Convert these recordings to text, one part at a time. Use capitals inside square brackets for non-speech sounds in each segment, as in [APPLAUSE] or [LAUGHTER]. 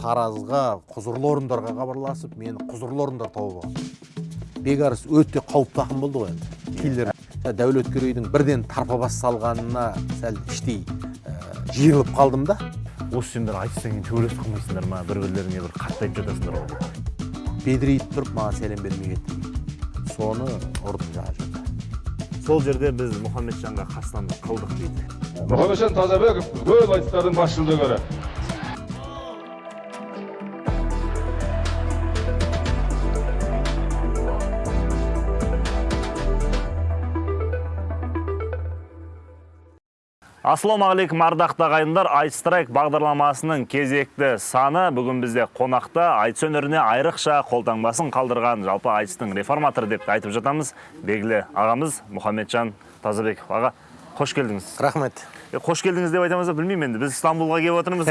таразға құзырлы орындарға хабарласып мені құзырлы орындар тауып алған бекарыс өте қауіпті ақын болды ғой енді. Киллер. Дәулеткерейдің бірден тарпа бас салғанына сәл іштей ә, жиырылып қалдым да. Осы сендер айтыстан кейін төбелесіп қалмайсыңдар ма? Бір бірлеріңе бір қатты айтып жатасыңдар ғой. Бедірейіп тұрып маған сәлем бермей кетті соны ұрдым жаңа жерде. Сол жерде біз мұхаммеджанға қастандық қылдық дейді. Мұхамеджан тазабеков көп айтыстардың бас ассалаумағалейкум ардақты ағайындар. Айтстрайк бағдарламасының кезекті саны бүгін бізде қонақта. Айтыс өнеріне айрықша қолтаңбасын қалдырған жалпы айтыстың реформаторы деп айтып жатамыз. Белгілі ағамыз мұхаммеджан тазабеков аға қош келдіңіз рахмет қош келдіңіз деп айтамыз ба білмеймін енді біз стамбулға келіп отырмыз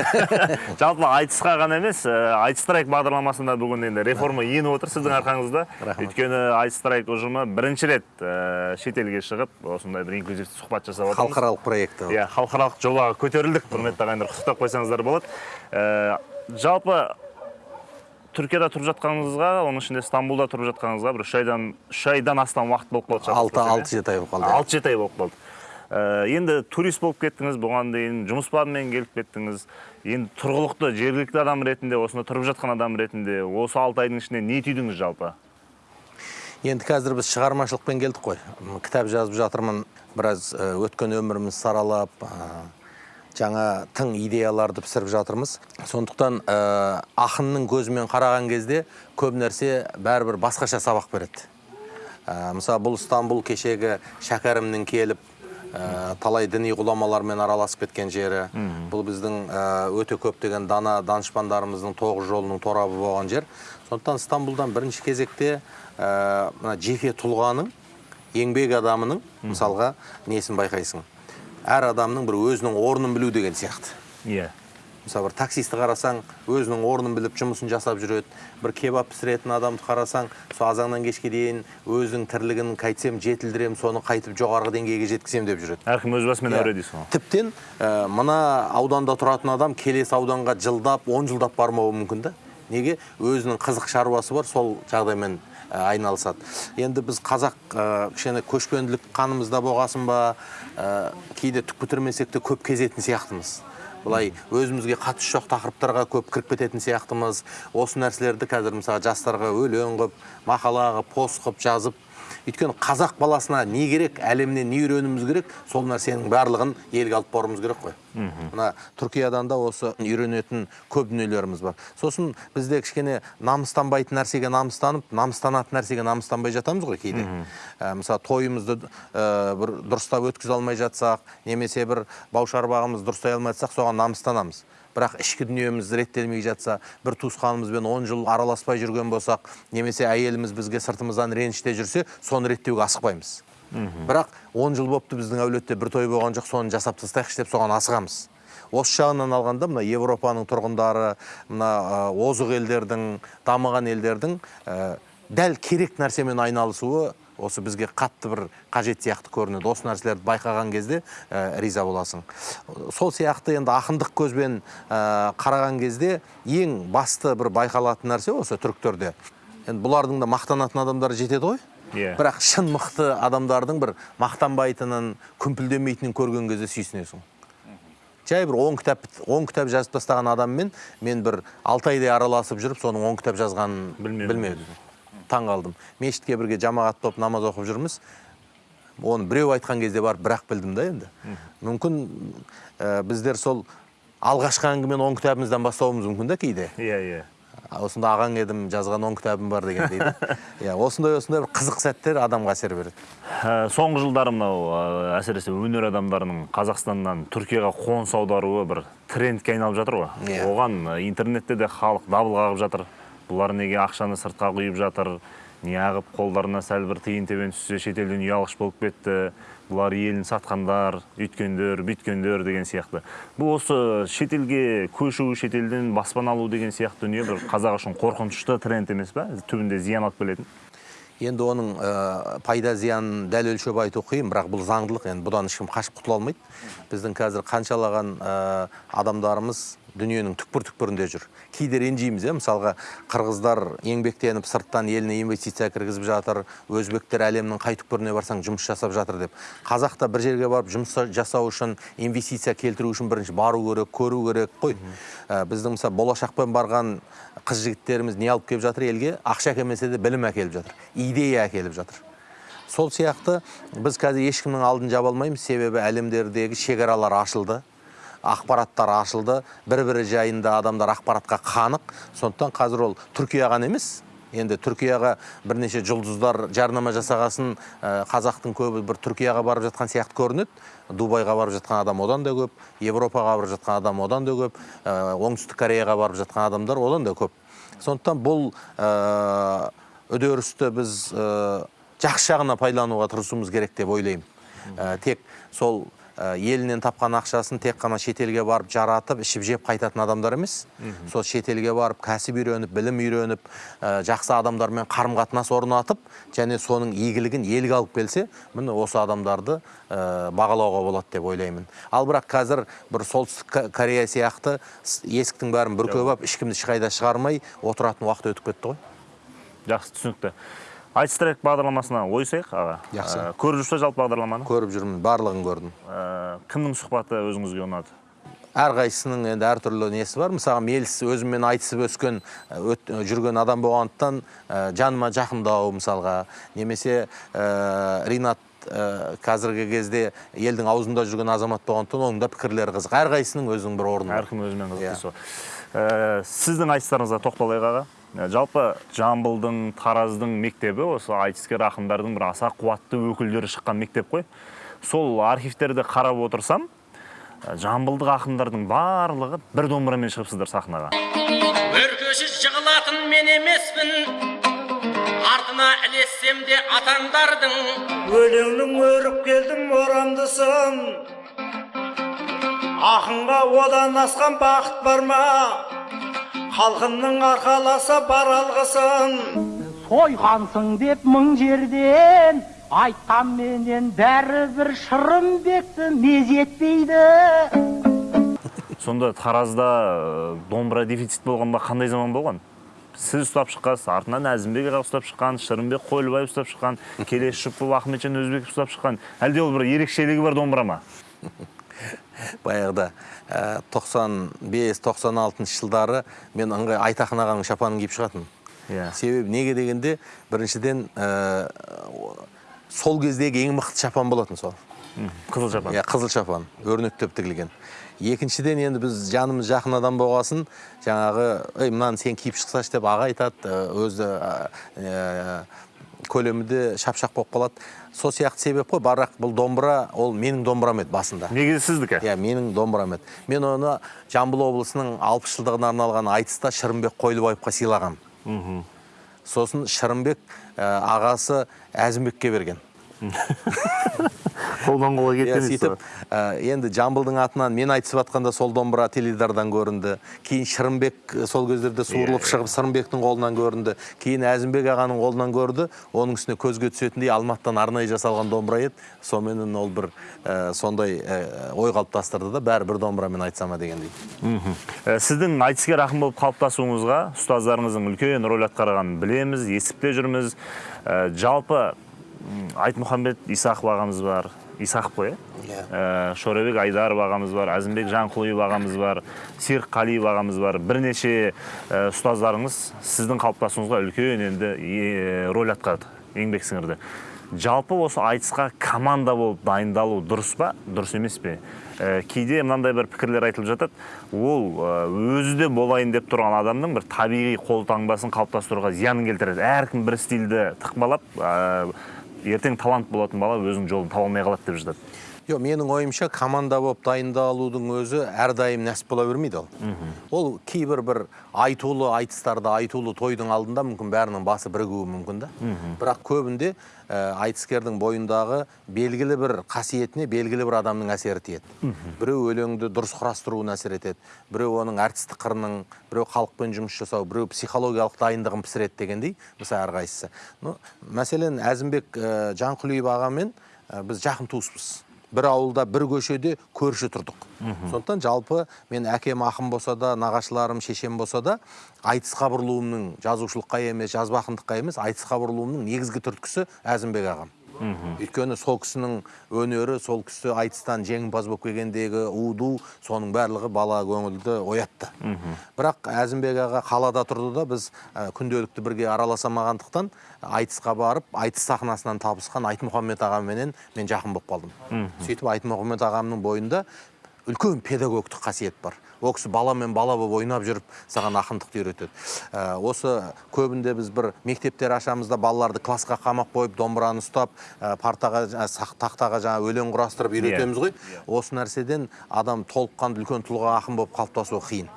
жалпы айтысқа ғана емес ә, айтстрайк бағдарламасында бүгін енді реформа еніп отыр сіздің арқаңызда. Рахмет. өйткені айтстрайк ұжымы бірінші рет ә, шетелге шығып осындай бір инклюзивті сұхбат жасап отырмыз. Халықаралық проект иә халықаралық жобаға көтерілдік. Құрметті ағайындар құттықтап қойсаңыздар болады. Ә, жалпы түркияда тұрып жатқаныңызға оның ішінде стамбулда тұрып жатқаныңызға бір үш айдан үш айдан астам уақыт болып қалды. Алты алты жеті ай болып қалды. Алты жеті ай болып қалды. Енді турист болып кеттіңіз бұған дейін жұмыс бабымен келіп кеттіңіз. Енді тұрғылықты жергілікті адам ретінде осында тұрып жатқан адам ретінде осы алты айдың ішінде не түйдіңіз жалпы? Енді қазір біз шығармашылықпен келдік қой. Кітап жазып жатырмын біраз ә, өткен өмірімізді саралап ә, жаңа тың идеяларды пісіріп жатырмыз. Сондықтан ә, ақынның көзімен қараған кезде көп нәрсе бәрібір басқаша сабақ береді. Ә, мысалы бұл стамбул кешегі шәкәрімнің келіп ә, талай діни ғұламалармен араласып кеткен жері. Бұл біздің ә, өте көптеген дана данышпандарымыздың тоғыз жолының торабы болған жер. Сондықтан стамбулдан бірінші кезекте ә, мына жеке тұлғаның еңбек адамының мысалға несін байқайсың? Әр адамның бір өзінің орнын білу деген сияқты. Иә. Мысалы бір таксисті қарасаң өзінің орнын біліп жұмысын жасап жүреді. Бір кебап пісіретін адамды қарасаң сол азаннан кешке дейін өзінің тірлігін қайтсем жетілдірем соны қайтып жоғарғы деңгейге жеткіземін деп жүреді. Әркім өз басымен Иә. әуре дейсіз ғой. Тіптен ә, мына ауданда тұратын адам келесі ауданға жылдап он жылдап бармауы мүмкін да. Неге? Өзінің қызық шаруасы бар сол жағдаймен ә, айналысады. Енді біз қазақ ә, кішкене көшпенділік қанымызда болғасын ба? Ә, кейде түк бітірмесек те көп кезетін сияқтымыз. Былай өзімізге қатысы жоқ тақырыптарға көп кіріп кететін сияқтымыз. Осы нәрселерді қазір мысалы жастарға өлең қылып мақала қылып пост қылып жазып өйткені қазақ баласына не керек әлемнен не үйренуіміз керек сол нәрсенің барлығын елге алып баруымыз керек қой. Мына түркиядан да осы үйренетін көп дүниелеріміз бар. Сосын бізде кішкене намыстанбайтын нәрсеге намыстанып намыстанатын нәрсеге намыстанбай жатамыз ғой кейде. Ә, мысалы тойымызды ә, бір дұрыстап өткізе алмай жатсақ немесе бір бау шарбағымызды дұрыстай алмай жатсақ соған намыстанамыз. Бірақ ішкі дүниеміз реттелмей жатса бір туысқанымызбен он жыл араласпай жүрген болсақ немесе әйеліміз бізге сыртымыздан реніште жүрсе соны реттеуге асықпаймыз. Бірақ он жыл болыпты біздің әулетте бір той болған жоқ соны жасап тастайықшы деп соған асығамыз. Осы жағынан алғанда мына европаның тұрғындары мына озық елдердің дамыған елдердің ә, дәл керек нәрсемен айналысуы осы бізге қатты бір қажет сияқты көрінеді. Осы нәрселерді байқаған кезде ә, риза боласың. Сол сияқты енді ақындық көзбен ә, қараған кезде ең басты бір байқалатын нәрсе осы түріктерде. Енді бұлардың да мақтанатын адамдары жетеді ғой. Иә. бірақ шын мықты адамдардың бір мақтанбайтынын күмпілдемейтінін көрген кезде сүйсінесің. Жай бір он кітап он кітап жазып тастаған адаммен мен бір алты айдай араласып жүріп соның он кітап жазғанын Білмедім. Таң қалдым. Мешітке бірге жамағат болып намаз оқып жүрміз. Оны біреу айтқан кезде барып бірақ білдім да енді. Мүмкін ә, біздер сол алғашқы әңгімені он кітабымыздан бастауымыз мүмкін да кейде. Иә иә. Осында ағаң едім жазған он кітабым бар деген дейді. [LAUGHS] Иә осындай осындай бір қызық сәттер адамға әсер береді. Ә, соңғы жылдары мынау әсіресе өнер адамдарының қазақстаннан түркияға қоныс аударуы бір трендке айналып жатыр ғой. Иә. оған интернетте де халық дабыл қағып жатыр. Бұлар неге ақшаны сыртқа құйып жатыр? Неғып қолдарына сәл бір тиын тебен түссе шетелден ұялғыш болып кетті. Бұлар елін сатқандар үйткендер бүйткендер деген сияқты. Бұл осы шетелге көшу шетелден баспана алу деген сияқты дүние бір қазақ үшін қорқынышты тренд емес па түбінде зиян алып келетін енді оның ә, пайда зиянын дәл өлшеп айту қиын бірақ бұл заңдылық. Енді бұдан ешкім қашып құтыла алмайды. Біздің қазір қаншалаған ә, адамдарымыз дүниенің түкпір түкпірінде жүр. Кейде ренжиміз иә мысалға қырғыздар еңбектеніп сырттан еліне инвестиция кіргізіп жатыр өзбектер әлемнің қай түкпіріне барсаң жұмыс жасап жатыр деп. Қазақ та бір жерге барып жұмыс жасау үшін инвестиция келтіру үшін бірінші бару керек көру керек қой. Ә, біздің мысалы болашақпен барған қыз жігіттеріміз не алып келіп жатыр елге? Ақша әкелмесе де білім әкеліп жатыр идея әкеліп жатыр. Сол сияқты біз қазір ешкімнің алдын жаба алмаймыз. Себебі әлемдердегі шекаралар ашылды. Ақпараттар ашылды. Бір бірі жайында адамдар ақпаратқа қанық. Сондықтан қазір ол түркия ғана емес. Енді түркияға бірнеше жұлдыздар жарнама жасағасын ә, қазақтың көбі бір түркияға барып жатқан сияқты көрінеді. Дубайға барып жатқан адам одан да көп европаға барып жатқан адам одан да көп ә, оңтүстік кореяға барып жатқан адамдар одан да көп. Сондықтан бұл ә, үдерісті біз жақсы жағына пайдалануға тырысуымыз керек деп ойлаймын. Тек сол елінен тапқан ақшасын тек қана шетелге барып жаратып ішіп жеп қайтатын адамдар емес. Сол шетелге барып кәсіп үйреніп білім үйреніп ә, жақсы адамдармен қарым қатынас орнатып және соның игілігін елге алып келсе міне осы адамдарды ә, бағалауға болады деп ойлаймын. Ал бірақ қазір бір солтүстік Ко- корея сияқты есіктің бәрін бүркеп алып ешкімді ешқайда шығармай отыратын уақыт өтіп кетті ғой. Жақсы түсінікті. Айтыс трек бағдарламасына ойысайық аға. Жақсы. Ә, көріп жүрсіз жалпы бағдарламаны? Көріп жүрмін барлығын көрдім. Ә, кімнің сұхбаты өзіңізге ұнады? Әрқайсысының енді әртүрлі несі бар. Мысалы меліс өзіммен айтысып өскен ә, өт- жүрген адам болғандықтан ә, жаныма жақындау мысалға. Немесе ә, ринат ә, қазіргі кезде елдің аузында жүрген азамат болғандықтан оның да пікірлері қызық. Әрқайсысының өзінің бір орны әркім өзімен қызық Иә. дейсіз ғой. Ә, сіздің айтыстарыңызға тоқталайық аға. Жалпы жамбылдың тараздың мектебі осы айтыскер ақындардың бір аса қуатты өкілдері шыққан мектеп қой. Сол архивтерді қарап отырсам ә, жамбылдық ақындардың барлығы бір домбырамен шығыпсыздар сахнаға. Өркеші жығылатын мен емеспін. Артына ілессем де атаңдардың өлеңнің өріп келдім орамдысын ақынға одан асқан бақыт бар ма? Халқымның арқаласа бар алғысын. Сойғансың деп мың жерден айтқанменен бәрібір шырымбекті мезетпейді сонда таразда ә, домбыра дефицит болғанда қандай заман болған? Сіз ұстап шыққансыз артынан әзімбек аға ұстап шыққан шырымбек қойлыбаев ұстап шыққан [LAUGHS] келес жұпов ахметжан өзбеков ұстап шыққан. Әлде ол бір ерекшелігі бар домбыра ма [LAUGHS] баяғыда ә, 95-96 жылдары мен ыңғай айтақын ағаның шапанын киіп шығатынмын. Иә. себебі неге дегенде біріншіден ә, сол кездегі ең мықты шапан болатын сол. Қызыл жапан иә қызыл шапан өрнектеп тігілген. Екіншіден енді біз жанымыз жақын адам болғасын жаңағы ей мынаны сен киіп шықсашы деп аға айтады ә, өзі ә, көлемі де шапшақ болып қалады. Сол сияқты себеп қой бірақ бұл домбыра ол менің домбырам еді басында. Негізі сіздікі? Иә менің домбырам еді. Мен оны жамбыл облысының алпыс жылдығына арналған айтыста шырымбек қойлыбаевқа сыйлағанмын сосын шырымбек ә, ағасы әзімбекке берген. [LAUGHS] қолдан қолға иә кеткен сөйтіп ә, енді жамбылдың атынан мен айтысып жатқанда сол домбыра теледидардан көрінді. Кейін шырымбек сол кездерде суырылып иә. шығып сырымбектің қолынан көрінді. Кейін әзімбек ағаның қолынан көрді. Оның үстіне көзге түсетіндей алматыдан арнайы жасалған домбыра еді. Соныменен ол бір ә, сондай ә, ой қалыптастырды да бәрі бір домбырамен айтса ма дегендей сіздің айтыскер ақын болып қалыптасуыңызға ұстаздарыңыздың үлкен рөл атқарғанын білеміз естіп те жүрміз жалпы айтмұхамбет исақов ағамыз бар. исақов қой Иә. иә. Ә, шорабек айдаров ағамыз бар әзімбек жанқұлиев ағамыз бар серік қалиев ағамыз бар. Бірнеше ә, ұстаздарыңыз сіздің қалыптасуыңызға үлкен енді е, рөл атқарды еңбек сіңірді. Жалпы осы айтысқа команда болып дайындалу дұрыс па? Дұрыс емес пе? Ә, кейде мынандай бір пікірлер айтылып жатады. Ол өзі де болайын деп тұрған адамның бір табиғи қолтаңбасын қалыптастыруға зиянын келтіреді. Әркім бір стильді тықпалап ә, ертең талант болатын бала өзінің жолын таба алмай қалады деп жатады жоқ менің ойымша команда болып дайындалудың өзі әрдайым нәсіп бола бермейді ол. Ол кейбір бір айтулы айтыстарда айтулы тойдың алдында мүмкін бәрінің басы бірігуі мүмкін да. Бірақ көбінде ә, айтыскердің бойындағы белгілі бір қасиетіне белгілі бір адамның әсері тиеді. Біреу өлеңді дұрыс құрастыруына әсер етеді біреу оның әртістік қырының біреу халықпен жұмыс жасау біреу психологиялық дайындығын пісіреді дегендей мысалы әрқайсысы. Ну, мәселен әзімбек ә, жанқұлиев ағамен ә, біз жақын туыспыз. Бір ауылда бір көшеде көрші тұрдық. Сондықтан жалпы мен әкем ақын болса да нағашыларым шешем болса да айтысқа бұрылуымның жазушылыққа емес жазба ақындыққа емес айтысқа бұрылуымның негізгі түрткісі әзімбек ағам. Өйткені сол кісінің өнері сол кісі айтыстан жеңімпаз болып келгендегі уду соның барлығы бала көңілді оятты. Бірақ әзімбек аға қалада тұрды да біз ә, күнделікті бірге араласамағандықтан айтысқа барып айтыс сахнасынан табысқан айтмұхаммед ағаменен мен жақын болып қалдым. Сөйтіп айтмұхаммед ағамның бойында үлкен педагогтық қасиет бар. Ол кісі баламен бала болып ойнап жүріп саған ақындықты үйретеді. Ә, осы көбінде біз бір мектептер ашамыз да балаларды классқа қамап қойып домбыраны ұстап ә, партаға сақ- тақтаға жаңа өлең құрастырып үйретеміз ғой. осы нәрседен адам толыққанды үлкен тұлға ақын болып қалыптасуы қиын.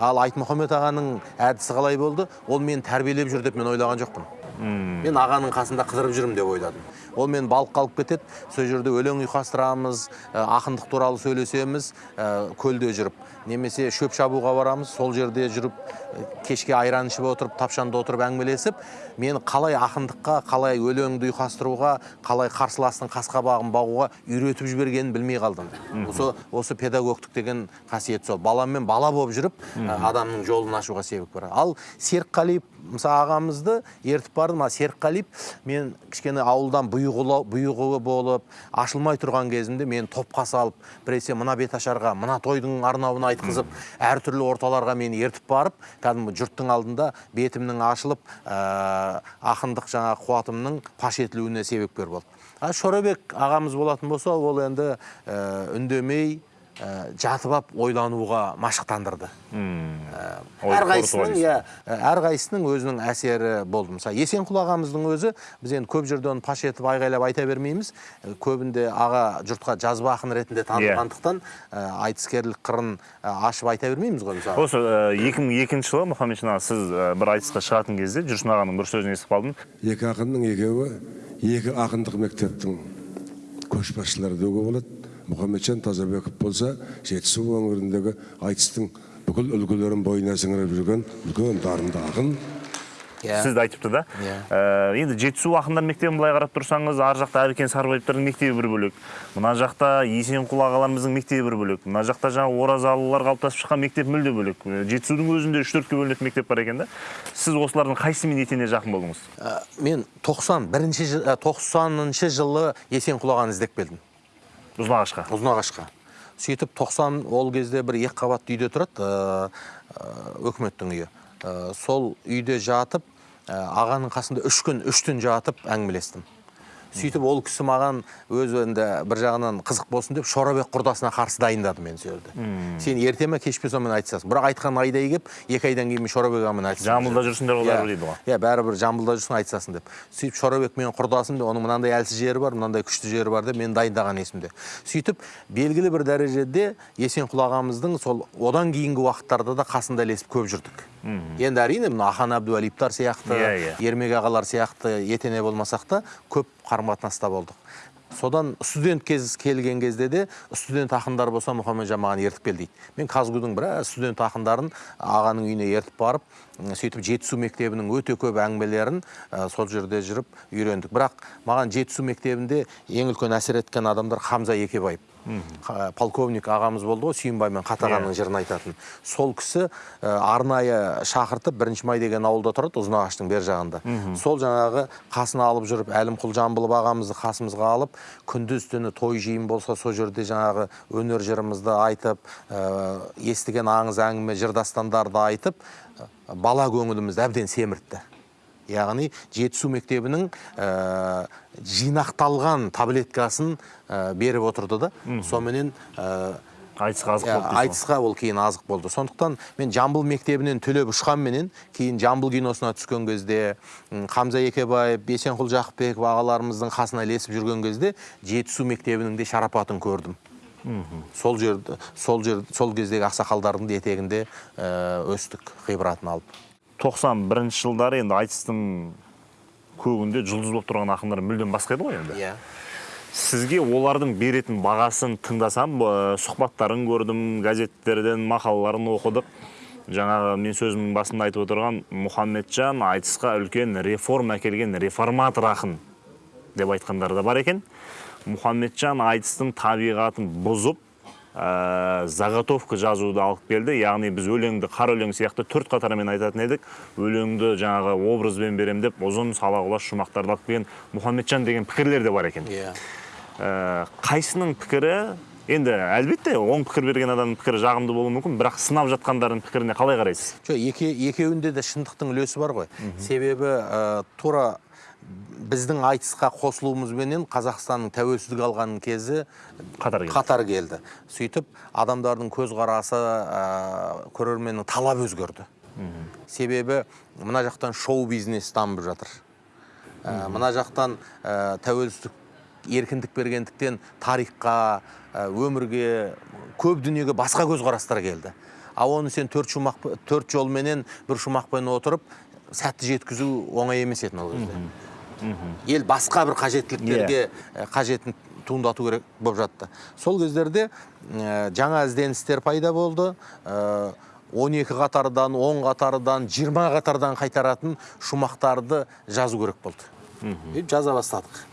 Ал айтмұхаммед ағаның әдісі қалай болды? Ол мені тәрбиелеп жүр деп мен ойлаған жоқпын. Мен ағаның қасында қыдырып жүрмін деп ойладым. Ол мен балыққа алып кетеді сол жерде өлең ұйқастырамыз ә, ақындық туралы сөйлесеміз ә, көлде жүріп немесе шөп шабуға барамыз сол жерде жүріп ә, кешке айран ішіп отырып тапшанда отырып әңгімелесіп мені қалай ақындыққа қалай өлеңді ұйқастыруға қалай қарсыластың қас қабағын бағуға үйретіп жібергенін білмей қалдым. Осы осы педагогтық деген қасиет сол. Баламен бала болып жүріп ә, адамның жолын ашуға себеп бар. Ал серікқалиев мысалы ағамызды ертіп бардым а серікқалиев мен кішкене ауылдан бұйығылы бұйығы болып ашылмай тұрған кезімде мені топқа салып біресе мына беташарға мына тойдың арнауына айтқызып әртүрлі орталарға мені ертіп барып кәдімгі жұрттың алдында бетімнің ашылып ә, ақындық жаңа қуатымның паш етілуіне себепкер болды. А шорабек ағамыз болатын болса ол енді ә, үндемей жатып алып ойлануға машықтандырды. Ой, әрқайсысының иә әрқайсысының өзінің әсері болды. Мысалы есенқұл ағамыздың өзі біз енді көп жерде оны паш етіп айғайлап айта бермейміз. Э, көбінде аға жұртқа жазба ақын ретінде танылғандықтан ә, айтыскерлік қырын ә, ашып айта бермейміз ғой мысалы. Осы екі мың екінші жылы мұхаммедшин аға сіз ә, бір айтысқа шығатын кезде жүрсін ағаның бір сөзін естіп қалдым. Екі ақынның екеуі екі ақындық мектептің көшбасшылары деуге болады. Мұхамеджан тазабеков болса жетісу өңіріндегі айтыстың бүкіл үлгілерін бойына сіңіріп жүрген үлкен дарынды ақын Иә. сізді айтыпты да. Ә, енді жетісу ақындар мектебін былай қарап тұрсаңыз ар жақта әркен сарыбаевтардың мектебі бір бөлек мына жақта есенқұл ағаларымыздың мектебі бір бөлек мына жақта жаңағы оразалылар қалыптасып шыққан мектеп мүлде бөлек жетісудың өзінде үш төртке бөлінетін мектеп бар екен да сіз осылардың қайсысымен етене жақын болдыңыз Ә, мен 90 бірінші 90-шы жылы есенқұл ағаны іздеп келдім ұзынағашқа ұзынағашқа сөйтіп 90 ол кезде бір екі қабатты үйде тұрады ә, өкіметтің үйі. Ә, сол үйде жатып ә, ағаның қасында үш күн үш түн жатып әңгімелестім. Сөйтіп ол кісі маған өз енді бір жағынан қызық болсын деп шорабек құрдасына қарсы дайындады мені сол жерде. Сен ерте ме кеш пе сонымен айтысасың. Бірақ айтқан айдай келіп екі айдан кейін мен шорабек ағамен айтысам жамбылда жүрсіңдер ғой Иә, бәрібір дейді ғой. Иә бәрібір жамбылда жүрсің айтысасың деп. Сөйтіп шорабек менің құрдасым деп оның мынандай әлсіз жері бар мынандай күшті жері бар деп мені дайындаған есімде. Сөйтіп белгілі бір дәрежеде есенқұл ағамыздың сол одан кейінгі уақыттарда да қасында ілесіп көп жүрдік. Енді әрине мына ахан әбдуалиевтар сияқты Иә, иә. ермек ағалар сияқты етене болмасақ та көп қарым қатынаста болдық. Содан студент кез келген кезде де студент ақындар болса мұхамеджан маған ертіп кел дейді. Мен казгудың біраз студент ақындарын ағаның үйіне ертіп барып сөйтіп жетісу мектебінің өте көп әңгімелерін ә, сол жерде жүріп үйрендік. Бірақ маған жетісу мектебінде ең үлкен әсер еткен адамдар хамза екебаев. Қа- полковник ағамыз болды ғой сүйінбаймен қатағанның жырын айтатын. Сол кісі ә, арнайы шақыртып бірінші май деген ауылда тұрады ұзынағаштың бер жағында. Сол жаңағы қасына алып жүріп әлімқұл жамбылов ағамызды қасымызға алып күндіз түні той жиын болса сол жерде жаңағы өнер жырымызды айтып ә, естіген аңыз әңгіме жыр дастандарды айтып бала көңілімізді әбден семіртті. Яғни жетісу мектебінің ә, жинақталған таблеткасын ә, беріп отырды да. Соменен ә, айтысқа азық иә, болды айтысқа ол кейін азық болды. Сондықтан мен жамбыл мектебінен түлеп ұшқанменен кейін жамбыл киносына түскен кезде м, хамза екебаев бесенқұл жақыпбеков ағаларымыздың қасына ілесіп жүрген кезде жетісу мектебінің де шарапатын көрдім. Сол жерді сол жер сол кездегі ақсақалдардың да етегінде ә, өстік ғибратын алып. 91 жылдары енді айтыстың көгінде жұлдыз болып тұрған ақындар мүлдем басқа еді ғой енді. Иә. Сізге олардың беретін бағасын тыңдасам ә, сұхбаттарын көрдім газеттерден мақалаларын оқыдық. Жаңағы мен сөзімнің басында айтып отырған мұхаммеджан айтысқа үлкен реформа әкелген реформатор ақын деп айтқандар да бар екен. Мұхаммеджан айтыстың табиғатын бұзып ә, заготовка жазуды алып келді. Яғни біз өлеңді қара өлең сияқты төрт қатармен айтатын едік. Өлеңді жаңағы образбен берем деп ұзын сала құлаш шумақтарды алып келген мұхаммеджан деген пікірлер де бар екен. Иә. Ә, қайсының пікірі? Енді әлбетте оң пікір берген адамның пікірі жағымды болуы мүмкін бірақ сынап жатқандардың пікіріне қалай қарайсыз? Жоқ еке, екеуінде де шындықтың үлесі бар ғой. Себебі ә, тура біздің айтысқа қосылуымызбенен қазақстанның тәуелсіздік алған кезі қатар келді. қатар келді. Сөйтіп адамдардың көзқарасы ә, көрерменнің талабы өзгерді. Себебі мына жақтан шоу бизнес дамып жатыр. Ә, мына жақтан ә, тәуелсіздік еркіндік бергендіктен тарихқа өмірге көп дүниеге басқа көзқарастар келді. Ал оны сен төрт шумақ төрт жолменен бір шумақпен отырып сәтті жеткізу оңай емес еді ол кезде. Ел басқа бір қажеттіліктерге ә, қажетін туындату керек болып жатты. Сол кездерде жаңа ізденістер пайда болды. Ә, 12 қатардан 10 қатардан 20 қатардан қайтаратын шумақтарды жазу керек болды. Жаза бастадық.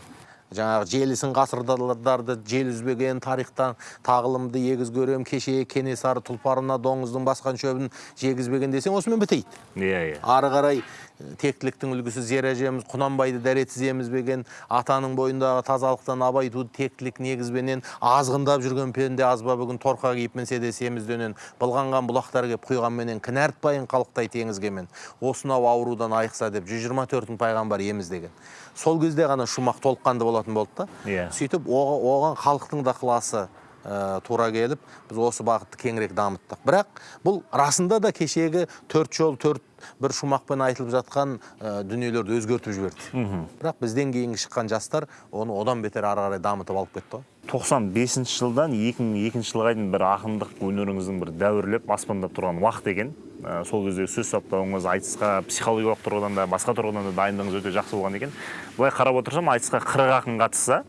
Жаңағы желісін ғасырдарды жел үзбеген тарихтан тағылымды егіз көрем кеше кенесары тұлпарына доңыздың басқан шөбін жегізбеген десең осымен бітейді. Иә иә. Ары қарай тектіліктің үлгісі зер әжеміз құнанбайды дәретсіз емізбеген атаның бойындағы тазалықтан абай туды тектілік негізбенен азғындап жүрген пенде аз ба бүгін торқа киіп мінсе де семізденен былғанған бұлақтар кеп құйғанменен кінәртпайын қалықтай теңізге мен осынау аурудан айықса деп 124 пайғамбар еміз деген. Сол кезде ғана шумақ толыққанды болатын болды да. Иә. сөйтіп оға- оған халықтың да ықыласы ә, тура келіп біз осы бағытты кеңірек дамыттық. Бірақ бұл расында да кешегі төрт жол төрт бір шумақпен айтылып жатқан ә, дүниелерді өзгертіп жіберді. Бірақ бізден кейінгі шыққан жастар оны одан бетер ары қарай дамытып алып кетті ғой. 95 жылдан 2002 жылға дейін бір ақындық өнеріңіздің бір дәуірлеп аспандап тұрған уақыт екен. Ә, сол кездегі сөз саптауыңыз айтысқа психологиялық тұрғыдан да басқа тұрғыдан да дайындығыңыз өте жақсы болған екен. Былай қарап отырсам айтысқа қырық ақын қатысса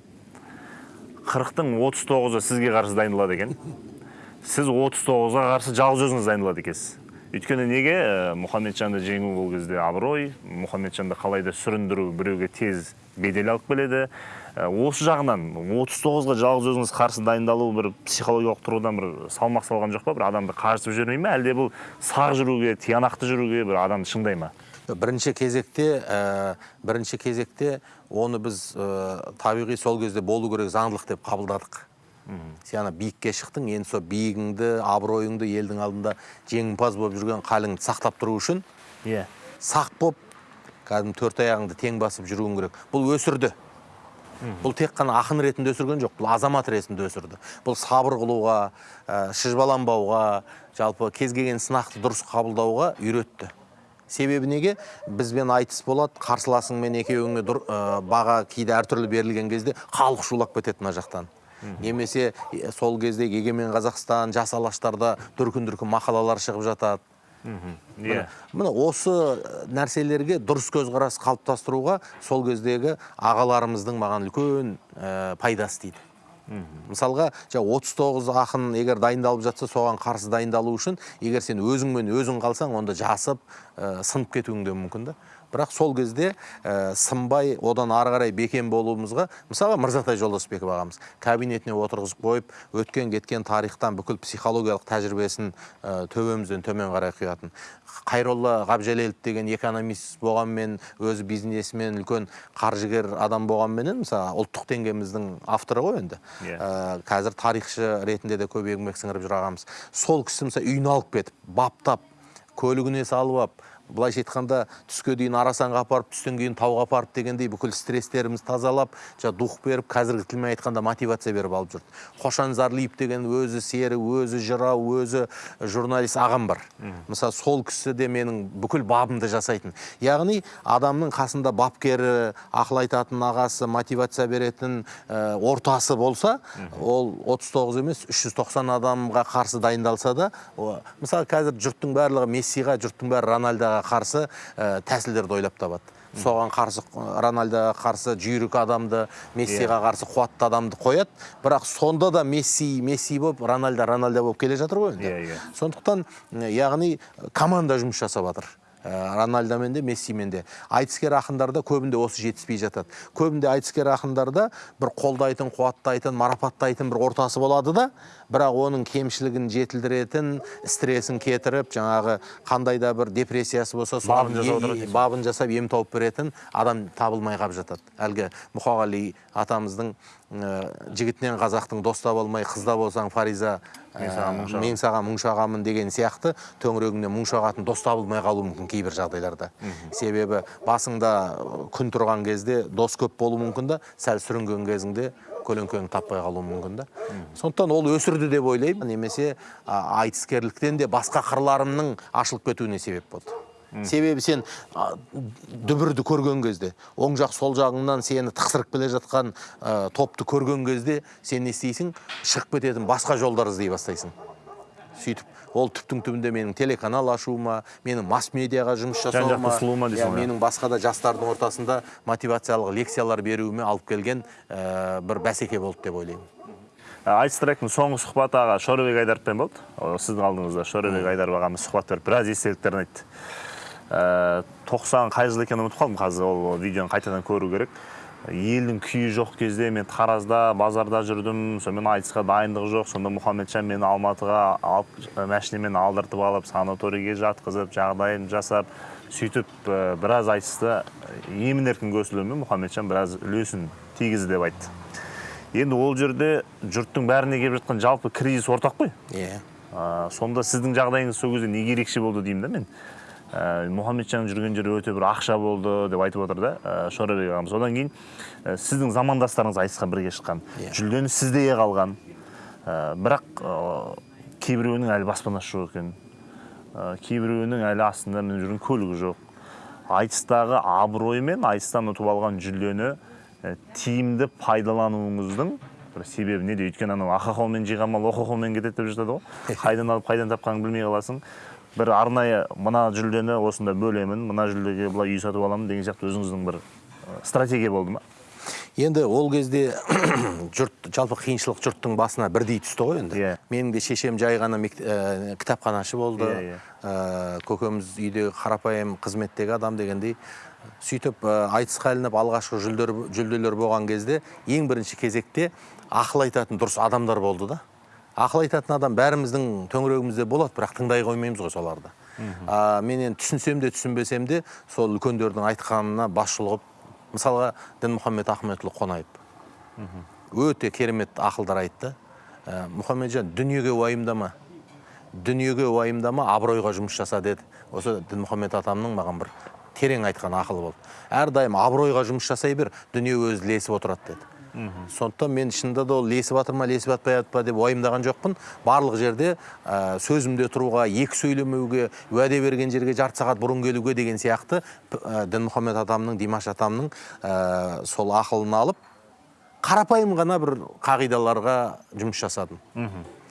қырықтың отыз тоғызы сізге қарсы дайындалады екен. Сіз отыз тоғызға қарсы жалғыз өзіңіз дайындалады екенсіз. Өйткені неге? Ә, мұхаммеджанды жеңу ол кезде абырой мұхаммеджанды қалай да сүріндіру біреуге тез бедел алып келеді. Осы жағынан 39-ға жалғыз өзіңіз қарсы дайындалу бір психологиялық тұрғыдан бір салмақ салған жоқ па? бір адамды қажытып жібермей ме әлде бұл сақ жүруге тиянақты жүруге бір адамды шыңдай ма? Бірінші кезекте ә, бірінші кезекте оны біз ә, табиғи сол кезде болу керек заңдылық деп қабылдадық. Сен ана биікке шықтың енді сол биігіңді абыройыңды елдің алдында жеңімпаз болып жүрген қалыңды сақтап тұру үшін иә. сақ болып кәдімгі төрт аяғыңды тең басып жүруің керек. Бұл өсірді. Бұл тек қана ақын ретінде өсірген жоқ бұл азамат ретінде өсірді. Бұл сабыр қылуға ә, шыжбаланбауға жалпы кез келген сынақты дұрыс қабылдауға үйретті. Себебі неге? Бізбен айтыс болады қарсыласыңмен екеуіңе дұр- ә, баға кейде әртүрлі берілген кезде халық шулап кетеді мына жақтан. Немесе сол кезде егемен қазақстан жас алаштарда дүркін дүркін мақалалар шығып жатады. Иә міне осы нәрселерге дұрыс көзқарас қалыптастыруға сол кездегі ағаларымыздың маған үлкен ә, пайдасы тиді мысалға жаңа 39 ақын егер дайындалып жатса соған қарсы дайындалу үшін егер сен өзіңмен өзің қалсаң онда жасып ә, сынып кетуің де мүмкін да. Бірақ сол кезде ә, сынбай одан ары қарай бекем болуымызға мысалға мырзатай жолдасбеков ағамыз кабинетіне отырғызып қойып өткен кеткен тарихтан бүкіл психологиялық тәжірибесін ә, төбемізден төмен қарай құятын. Қайролла ғабжалелов деген экономист болғанмен өзі бизнесмен үлкен қаржыгер адам болғанменен мысалы ұлттық теңгеміздің авторы ғой енді. Ә, қазір тарихшы ретінде де көп еңбек сіңіріп жүр ағамыз. Сол кісі мысалы үйіне алып кетіп баптап көлігіне салып алып былайша айтқанда түске дейін арасанға апарып түстен кейін тауға апарып дегендей бүкіл стресстерімізді тазалап жаңа дух беріп қазіргі тілмен айтқанда мотивация беріп алып жүрді. Қошан зарлиев деген өзі сері өзі жырау өзі журналист ағам бар. Мысалы сол кісі де менің бүкіл бабымды жасайтын. Яғни адамның қасында бапкері ақыл айтатын ағасы мотивация беретін ә, ортасы болса ол 39 емес 390 адамға қарсы дайындалса да мысалы қазір жұрттың барлығы мессиға жұрттың бәрі рональдоға қарсы ә, тәсілдерді ойлап табады. Соған қарсы рональдоға қарсы жүйрік адамды мессиға қарсы қуатты адамды қояды. Бірақ сонда да месси месси болып рональдо рональдо болып келе жатыр ғой енді. Иә, иә. сондықтан яғни команда жұмыс жасап жатыр. Ә, рональдомен де мессимен де. Айтыскер ақындарда көбінде осы жетіспей жатады. Көбінде айтыскер ақындарда бір қолдайтын қуаттайтын марапаттайтын бір ортасы болады да бірақ оның кемшілігін жетілдіретін стрессін кетіріп жаңағы қандай да бір депрессиясы болса Бабын жасап бабын жасап ем тауып беретін адам табылмай қалып жатады. Әлгі мұқағали атамыздың ә, жігітінен қазақтың дос таба алмай қызда болсаң фариза ә, Мен саған мұң шағамын. деген сияқты төңірегіңнен мұң шағатын дос табылмай қалуы мүмкін кейбір жағдайларда. Себебі басыңда күн тұрған кезде дос көп болуы мүмкін да сәл сүрінген кезіңде көлеңкеңді таппай қалуы мүмкін да. Сондықтан ол өсірді деп ойлаймын. Немесе айтыскерліктен де басқа қырларымның ашылып кетуіне себеп болды. Себебі сен а, дүбірді көрген кезде оң жақ сол жағыңнан сені тықсырып келе жатқан топты көрген кезде сен не істейсің? Шығып кететін басқа жолдар іздей бастайсың. Сөйтіп ол түптің түбінде менің телеканал ашуыма менің масс медиаға жұмыс жасауыма дейсің иә, ғой. менің басқа да жастардың ортасында мотивациялық лекциялар беруіме алып келген ә, бір бәсеке болды деп ойлаймын. Айтыс тректің соңғы сұхбаты аға шорабек айдаровпен болды. Сіздің алдыңызда шорабек айдаров ағамыз сұхбат беріп біраз естеліктерін айтты. Ә, тоқсан қай жыл екенін ұмытып қалдым қазір ол видеоны қайтадан көру керек. Елдің күйі жоқ кезде мен таразда базарда жүрдім сонымен айтысқа дайындық жоқ. Сонда мұхамеджан мені алматыға алып машинамен алдыртып алып санаторийге жатқызып жағдайын жасап сөйтіп ә, біраз айтысты. Емін еркін көсілуімен мұхамеджан біраз үлесін тигізді деп айтты. Енді ол жерде жұрттың бәріне келіп жатқан жалпы кризис ортақ қой. Иә. Ә, сонда сіздің жағдайыңыз сол кезде неге ерекше болды деймін да мен. Ә, мұхамеджан жүрген жер өте бір ақша болды деп айтып отыр да ә, шорабек ағамыз. Одан кейін ә, сіздің замандастарыңыз айтысқа бірге шыққан. Иә. жүлдені сізде қалған. Ә, бірақ ә, кейбіреуінің әлі баспанасы жоқ екен. Ә, кейбіреуінің әлі астында мініп жүрген көлігі жоқ. Айтыстағы абырой мен айтыстан ұтып алған жүлдені ә, тиімді пайдалануыңыздың бір себебі неде? Өйткені анау ақы қолмен жиған мал оқы қолмен кетеді деп жатады ғой. [LAUGHS] Қайдан алып қайдан тапқаныңды білмей қаласың. Бір арнайы мына жүлдені осында бөлемін мына жүлдеге былай үй сатып аламын деген сияқты өзіңіздің бір стратегия болды ма енді ол кезде [COUGHS] жұрт жалпы қиыншылық жұрттың басына бірдей түсті ғой енді Иә. менің де шешем жай ғана ә, кітапханашы болды Иә, иә. Ә, көкеміз үйдегі қарапайым қызметтегі адам дегендей сөйтіп ә, айтысқа ілініп алғашқы жүлдер, жүлделер болған кезде ең бірінші кезекте ақыл айтатын дұрыс адамдар болды да ақыл айтатын адам бәріміздің төңірегімізде болады бірақ тыңдай қоймаймыз ғой соларды. А, мен енді түсінсем де түсінбесем де сол үлкендердің айтқанына бас шұлғып мысалға дінмұхаммед ахметұлы қонаев өте керемет ақылдар айтты. Ә, мұхамеджан дүниеге уайымдама дүниеге уайымдама абыройға жұмыс жаса деді. Осы дінмұхаммед атамның маған бір терең айтқан ақылы болды. Әрдайым абыройға жұмыс жасай бер дүние өзі ілесіп отырады деді. Сондықтан мен шынында да ол ілесіп жатыр ма ілесіп жатпай жатыр деп уайымдаған жоқпын. Барлық жерде ә, сөзімде тұруға екі сөйлемеуге уәде берген жерге жарты сағат бұрын келуге деген сияқты ә, дінмұхаммед атамның димаш атамның ә, сол ақылын алып қарапайым ғана бір қағидаларға жұмыс жасадым.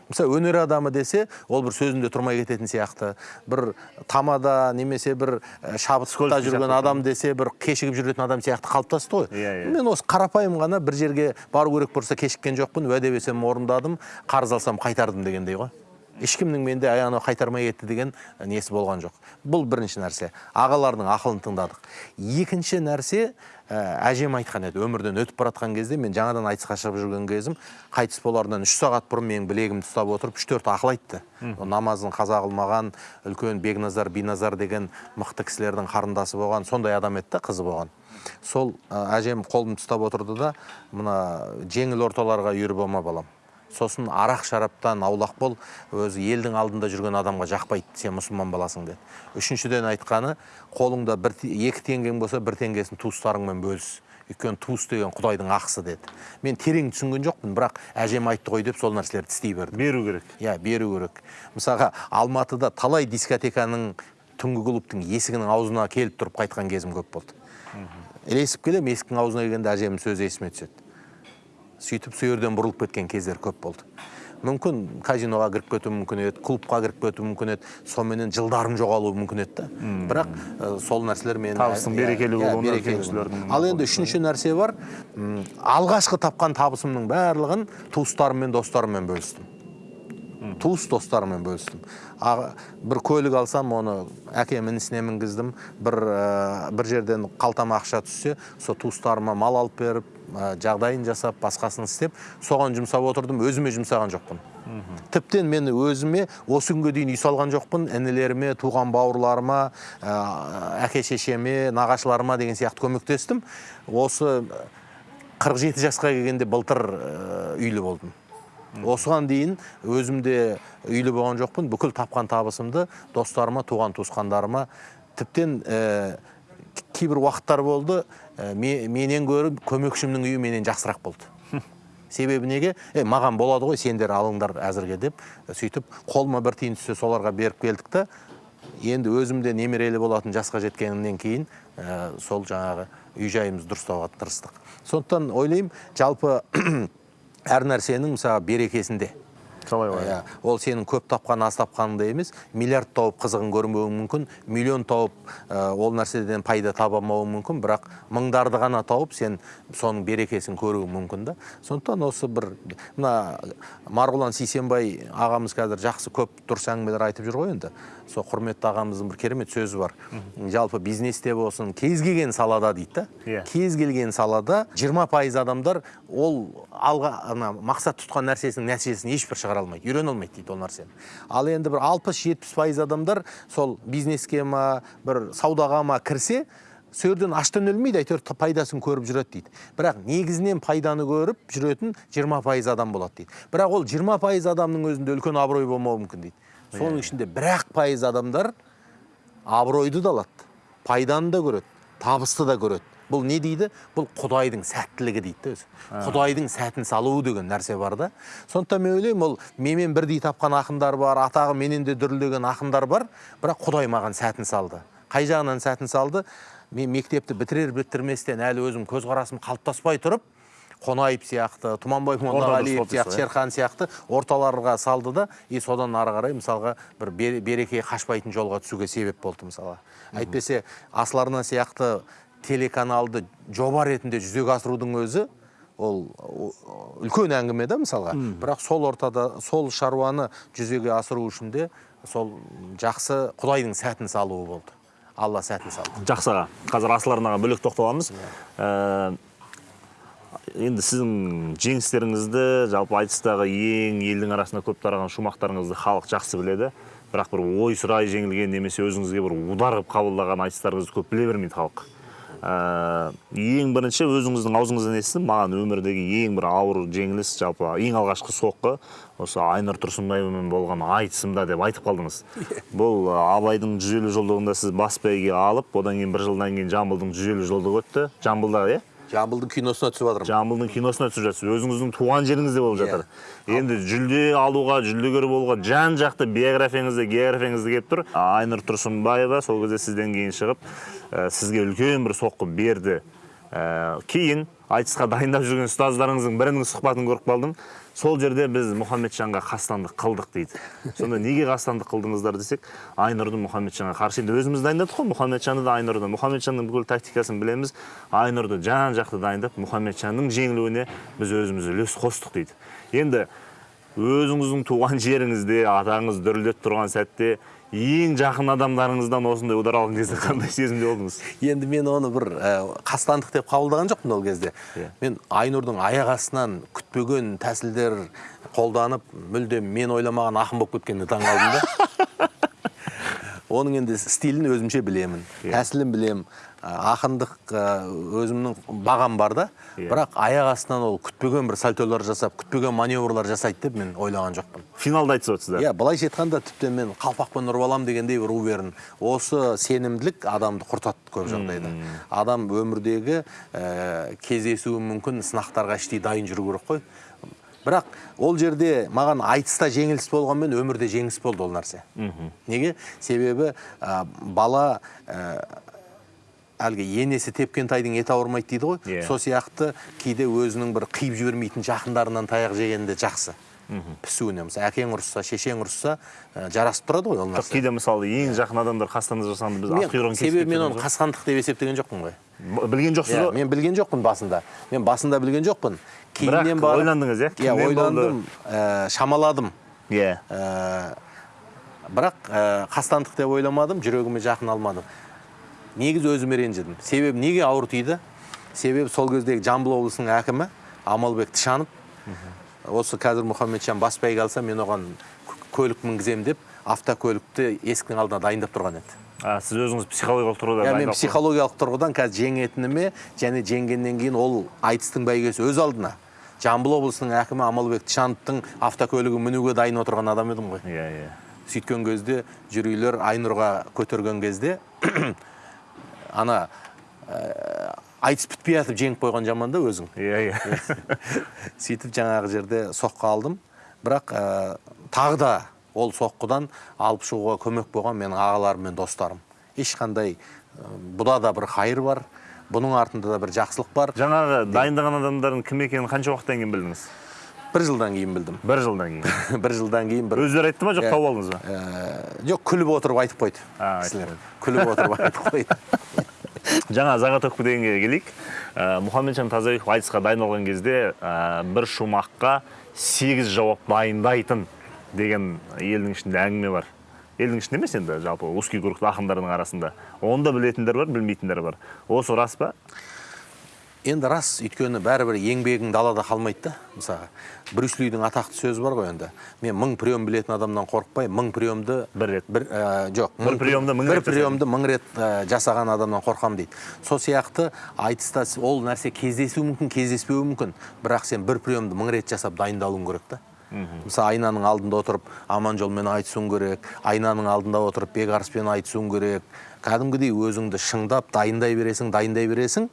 Мысалы өнер адамы десе ол бір сөзінде тұрмай кететін сияқты. Бір тамада немесе бір ә, шабытта жүрген адам десе бір кешігіп жүретін адам сияқты қалыптасты ғой. Иә, иә. мен осы қарапайым ғана бір жерге бару керек болса кешіккен жоқпын. Уәде берсем орындадым қарыз алсам қайтардым дегендей ғой. Ешкімнің менде анау қайтармай кетті деген несі болған жоқ. Бұл бірінші нәрсе. Ағалардың ақылын тыңдадық. Екінші нәрсе ә, әжем айтқан еді өмірден өтіп бара жатқан кезде мен жаңадан айтысқа шығып жүрген кезім қайтыс болардан үш сағат бұрын менің білегімді ұстап отырып үш төрт ақыл айтты. Намазын қаза қылмаған үлкен бекназар биназар деген мықты кісілердің қарындасы болған сондай адам еді да қызы болған. Сол ә, әжем қолымды ұстап отырды да мына жеңіл орталарға үйір болма балам. Сосын арақ шараптан аулақ бол өзі елдің алдында жүрген адамға жақпайды сен мұсылман баласың деді. Үшіншіден айтқаны қолыңда бір екі теңгең болса бір теңгесін туыстарыңмен бөліс. Өйткені туыс деген құдайдың ақысы деді. Мен терең түсінген жоқпын бірақ әжем айтты ғой деп сол нәрселерді істей бердім беру керек. Иә беру керек. Мысалға алматыда талай дискотеканың түнгі клубтың есігінің аузына келіп тұрып қайтқан кезім көп болды. Ілесіп келемін есіктің аузына келгенде әжемнің сөзі есіме түседі. Сөйтіп сол жерден бұрылып кеткен кездер көп болды. Мүмкін казиноға кіріп кетуі мүмкін еді клубқа кіріп кетуі мүмкін еді соныменен жылдарың жоғалуы мүмкін еді да. Бірақ ә, сол нәрселер мен Табыстың берекелі болуына үлкен кісілердің ал енді үшінші нәрсе бар. Алғашқы тапқан табысымның барлығын туыстарым мен достарыммен бөлістім. Туыс достарыммен бөлістім. А- бір көлік алсам оны әкем інісіне мінгіздім. Бір ә, бір жерден қалтама ақша түссе сол туыстарыма мал алып беріп ә, жағдайын жасап басқасын істеп соған жұмсап отырдым. Өзіме жұмсаған жоқпын. Тіптен мен өзіме осы күнге дейін үй салған жоқпын. Інілеріме туған бауырларыма ә, әке шешеме нағашыларыма деген сияқты көмектестім. Осы 47 жасқа келгенде былтыр үйлі болдым. Осыған дейін өзімде үйлі болған жоқпын. Бүкіл тапқан табысымды достарыма туған туысқандарыма тіптен ә, кейбір уақыттар болды. Ә, ме- менен гөрі көмекшімнің үйі менен жақсырақ болды. [LAUGHS] Себебі неге? Е маған болады ғой сендер алыңдар әзірге деп сөйтіп қолыма бір тиын түссе соларға беріп келдік та енді өзімде немерелі болатын жасқа жеткеннен кейін ә, сол жаңағы үй жайымызды дұрыстауға тырыстық. Сондықтан ойлаймын жалпы әр нәрсенің мысалы берекесінде. Қалай ғой. Иә, ол сенің көп тапқан аз тапқаныңда емес миллиард тауып қызығын көрмеуің мүмкін миллион тауып ә, ол нәрседен пайда таба алмауың мүмкін бірақ мыңдарды ғана тауып сен соның берекесін көруің мүмкін да. Сондықтан осы бір мына марғұлан сейсенбай ағамыз қазір жақсы көп дұрыс әңгімелер айтып жүр ғой енді. Сол құрметті ағамыздың бір керемет сөзі бар. Жалпы бизнесте болсын кез келген салада дейді Иә. да кез келген салада 20 пайыз адамдар ол алға ана мақсат тұтқан нәрсесінің нәтижесін ешбір шығара алмайды үйрене алмайды дейді ол нәрсені. Ал енді бір 60-70 пайыз адамдар сол бизнеске ма бір саудаға ма кірсе сол жерден аштан өлмейді әйтеуір пайдасын көріп жүреді дейді. Бірақ негізінен пайданы көріп жүретін 20 пайыз адам болады дейді. Бірақ ол 20 пайыз адамның өзінде үлкен абырой болмауы мүмкін дейді. Соның ішінде бір ақ пайыз адамдар абыройды да алады. Пайданы да көреді табысты да көреді. Бұл не дейді? Бұл құдайдың сәттілігі дейді да өзі. Құдайдың сәтін салуы деген нәрсе бар да. Сондықтан мен ойлаймын ол менімен бірдей тапқан ақындар бар атағы менен де дүрілдеген ақындар бар. Бірақ құдай маған сәтін салды. Қай жағынан сәтін салды? Мен мектепті бітірер бітірместен әлі өзім көзқарасым қалыптаспай тұрып қонаев сияқты тұманбай молдағалиев сияқты шерхан сияқты орталарға салды да и содан ары қарай мысалға бір бер- береке қашпайтын жолға түсуге себеп болды мысалға. Әйтпесе асыл арна сияқты телеканалды жоба ретінде жүзеге асырудың өзі ол үлкен әңгіме да мысалға. Бірақ сол ортада сол шаруаны жүзеге асыру үшін де сол жақсы құдайдың сәтін салуы болды. Алла сәтін салды. Жақсы аға. Қазір асыл арнаға бөлек тоқталамыз. Ә, енді сіздің жеңістеріңізді жалпы айтыстағы ең елдің арасында көп тараған шумақтарыңызды халық жақсы біледі. Бірақ бір ой сұрай жеңілген немесе өзіңізге бір удар қылып қабылдаған айтыстарыңызды көп біле бермейді халық. Ә, ең бірінші өзіңіздің аузыңыздан естідім маған өмірдегі ең бір ауыр жеңіліс жалпы ең алғашқы соққы осы айнұр тұрсынбаевамен болған айтысымда деп айтып қалдыңыз. [LAUGHS] Бұл абайдың жүз елу жылдығында сіз бас бәйге алып одан кейін бір жылдан кейін жамбылдың жүз елу жылдығы өтті. Жамбылда иә? Жамбылдың киносына түсіп жатырмын жамбылдың киносына түсіп жатсыз өзіңіздің туған жеріңізде болып жатыр енді жүлде алуға жүлдегер болуға жан жақты биографияңызда географияңызда келіп тұр айнұр тұрсынбаева сол кезде сізден кейін шығып ә, сізге үлкен бір соққы берді Ә, кейін айтысқа дайындап жүрген ұстаздарыңыздың бірінің сұхбатын көріп қалдым сол жерде біз мұхаммеджанға қастандық қылдық дейді. Сонда неге қастандық қылдыңыздар десек айнұрды мұхаммеджанға қарсы. Енді өзіміз дайындадық қой мұхаммеджанды да айнұрды. Мұхаммеджанның бүкіл тактикасын білеміз. Айнұрды жан жақты дайындап мұхаммеджанның жеңілуіне біз өзіміз үлес қостық дейді. Енді өзіңіздің туған жеріңізде атаңыз дүрілдеп тұрған сәтте ең жақын адамдарыңыздан осындай удар алған кезде қандай сезімде болдыңыз енді мен оны бір ә, қастандық деп қабылдаған жоқпын ол кезде Иә. мен айнұрдың аяқ астынан күтпеген тәсілдер қолданып мүлдем мен ойламаған ақын болып кеткеніне таң қалдым да [LAUGHS] оның енді стилін өзімше білемін Иә. тәсілін білемін ақындық ә, өзімнің бағам бар да. Иә. бірақ аяқ астынан ол күтпеген бір сальтолар жасап күтпеген маневрлар жасайды деп мен ойлаған жоқпын. Финалда айтысып отырсыздар иә былайша айтқанда тіптен мен қалпақпен ұрып аламын дегендей бір у бердім осы сенімділік адамды құртады көп жағдайда. Адам өмірдегі ә, кездесуі мүмкін сынақтарға іштей дайын жүру керек қой. Бірақ ол жерде маған айтыста жеңіліс болғанмен өмірде жеңіс болды ол нәрсе. Неге? Себебі ә, бала ә, әлгі енесі тепкен тайдың еті ауырмайды дейді ғой. Иә. сол сияқты кейде өзінің бір қиып жібермейтін жақындарынан таяқ жегенде жақсы. Пісуіне мысалы әкең ұрысса шешең ұрысса ә, жарасып тұрады ғой ол нәрсе. кейде мысалы ең жақын адамдар қастандық жасағанда біз аққұйрығын себебі мен оны қасқандық деп есептеген жоқпын ғой. Білген жоқсыз Иә, ғой. мен білген жоқпын басында. Мен басында білген жоқпын. Бірақ ойландыңыз, иә? иә ойландым шамаладым. Иә. Бірақ қастандық деп ойламадым жүрегіме жақын алмадым. Негізі өзіме ренжідім себебі неге ауыр тиді? Себебі сол кездегі жамбыл облысының әкімі амалбек тышанов осы қазір мұхамеджан басбайға алса мен оған көлік мінгіземін деп автокөлікті есіктің алдына дайындап тұрған еді. А, сіз өзіңіз психологиялық тұрғыда иә мен психологиялық тұрғыдан қазір жеңетініме және жеңгеннен кейін ол айтыстың бәйгесі өз алдына. Жамбыл облысының әкімі амалбек тышановтың автокөлігін мінуге дайын отырған адам едім ғой. Иә иә. Сөйткен кезде жүрүйлер айнұрға көтерген кезде ана ә, айтыс бітпей жатып жеңіп қойған жаман да өзің. Иә иә. [LAUGHS] Сөйтіп жаңағы жерде соққы алдым. Бірақ ә, тағы да ол соққыдан алып шығуға көмек болған менің ағаларым мен достарым. Ешқандай ә, бұда да бір хайыр бар бұның артында да бір жақсылық бар. Жаңағы дайындаған адамдардың кім екенін қанша уақыттан кейін білдіңіз? Бір жылдан кейін білдім бір жылдан кейін бір жылдан кейін бір өздері айтты ма жоқ тауып алдыңыз ба жоқ күліп отырып айтып қойды кісілер күліп отырып айтып қойды жаңа заготовка дегенге келейік мұхамеджан тазабеков айтысқа дайындалған кезде бір шумаққа сегіз жауап дайындайтын деген елдің ішінде әңгіме бар елдің ішінде емес енді жалпы узкий круг ақындардың арасында оны да білетіндер бар білмейтіндер бар осы рас па енді рас өйткені бәрібір еңбегің далада қалмайды да. Мысалға брюс лидің атақты сөзі бар ғой енді. Мен мың прием білетін адамнан қорықпай мың приемды Бір рет. бір ә, жоқ Бір приемды мың бір приемды мың рет ә, жасаған адамнан қорқамын дейді. Сол сияқты айтыста ол нәрсе кездесуі мүмкін кездеспеуі мүмкін. Бірақ сен бір приемды мың рет жасап дайындалуың керек та. Мысалы айнаның алдында отырып аманжолмен айтысуың керек айнаның алдында отырып бекарыспен айтысуың керек. Кәдімгідей өзіңді шыңдап дайындай бересің дайындай бересің.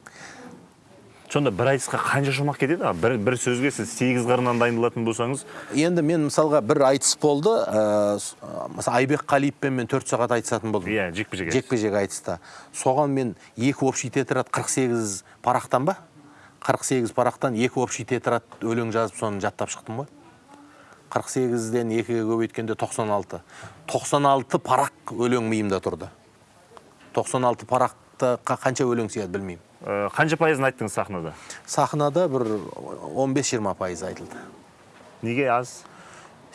Сонда бір айтысқа қанша шумақ кетеді? А? бір, бір сөзге сіз сегіз қырынан дайындалатын болсаңыз? Енді мен мысалға бір айтыс болды ә, мысалы айбек қалиевпен мен төрт сағат айтысатын болдым. Иә жекпе жек жекпе жек айтыста. Соған мен екі общий тетрадь 48 парақтан ба? 48 парақтан екі общий тетрадь өлең жазып соны жаттап шықтым ғой. 48-ден екіге көбейткенде 96 96 парақ өлең миымда тұрды. 96 парақты қа- қанша өлең сияды білмеймін. Қанша пайызын айттыңыз сахнада? Сахнада бір 15-20 пайыз айтылды. Неге аз?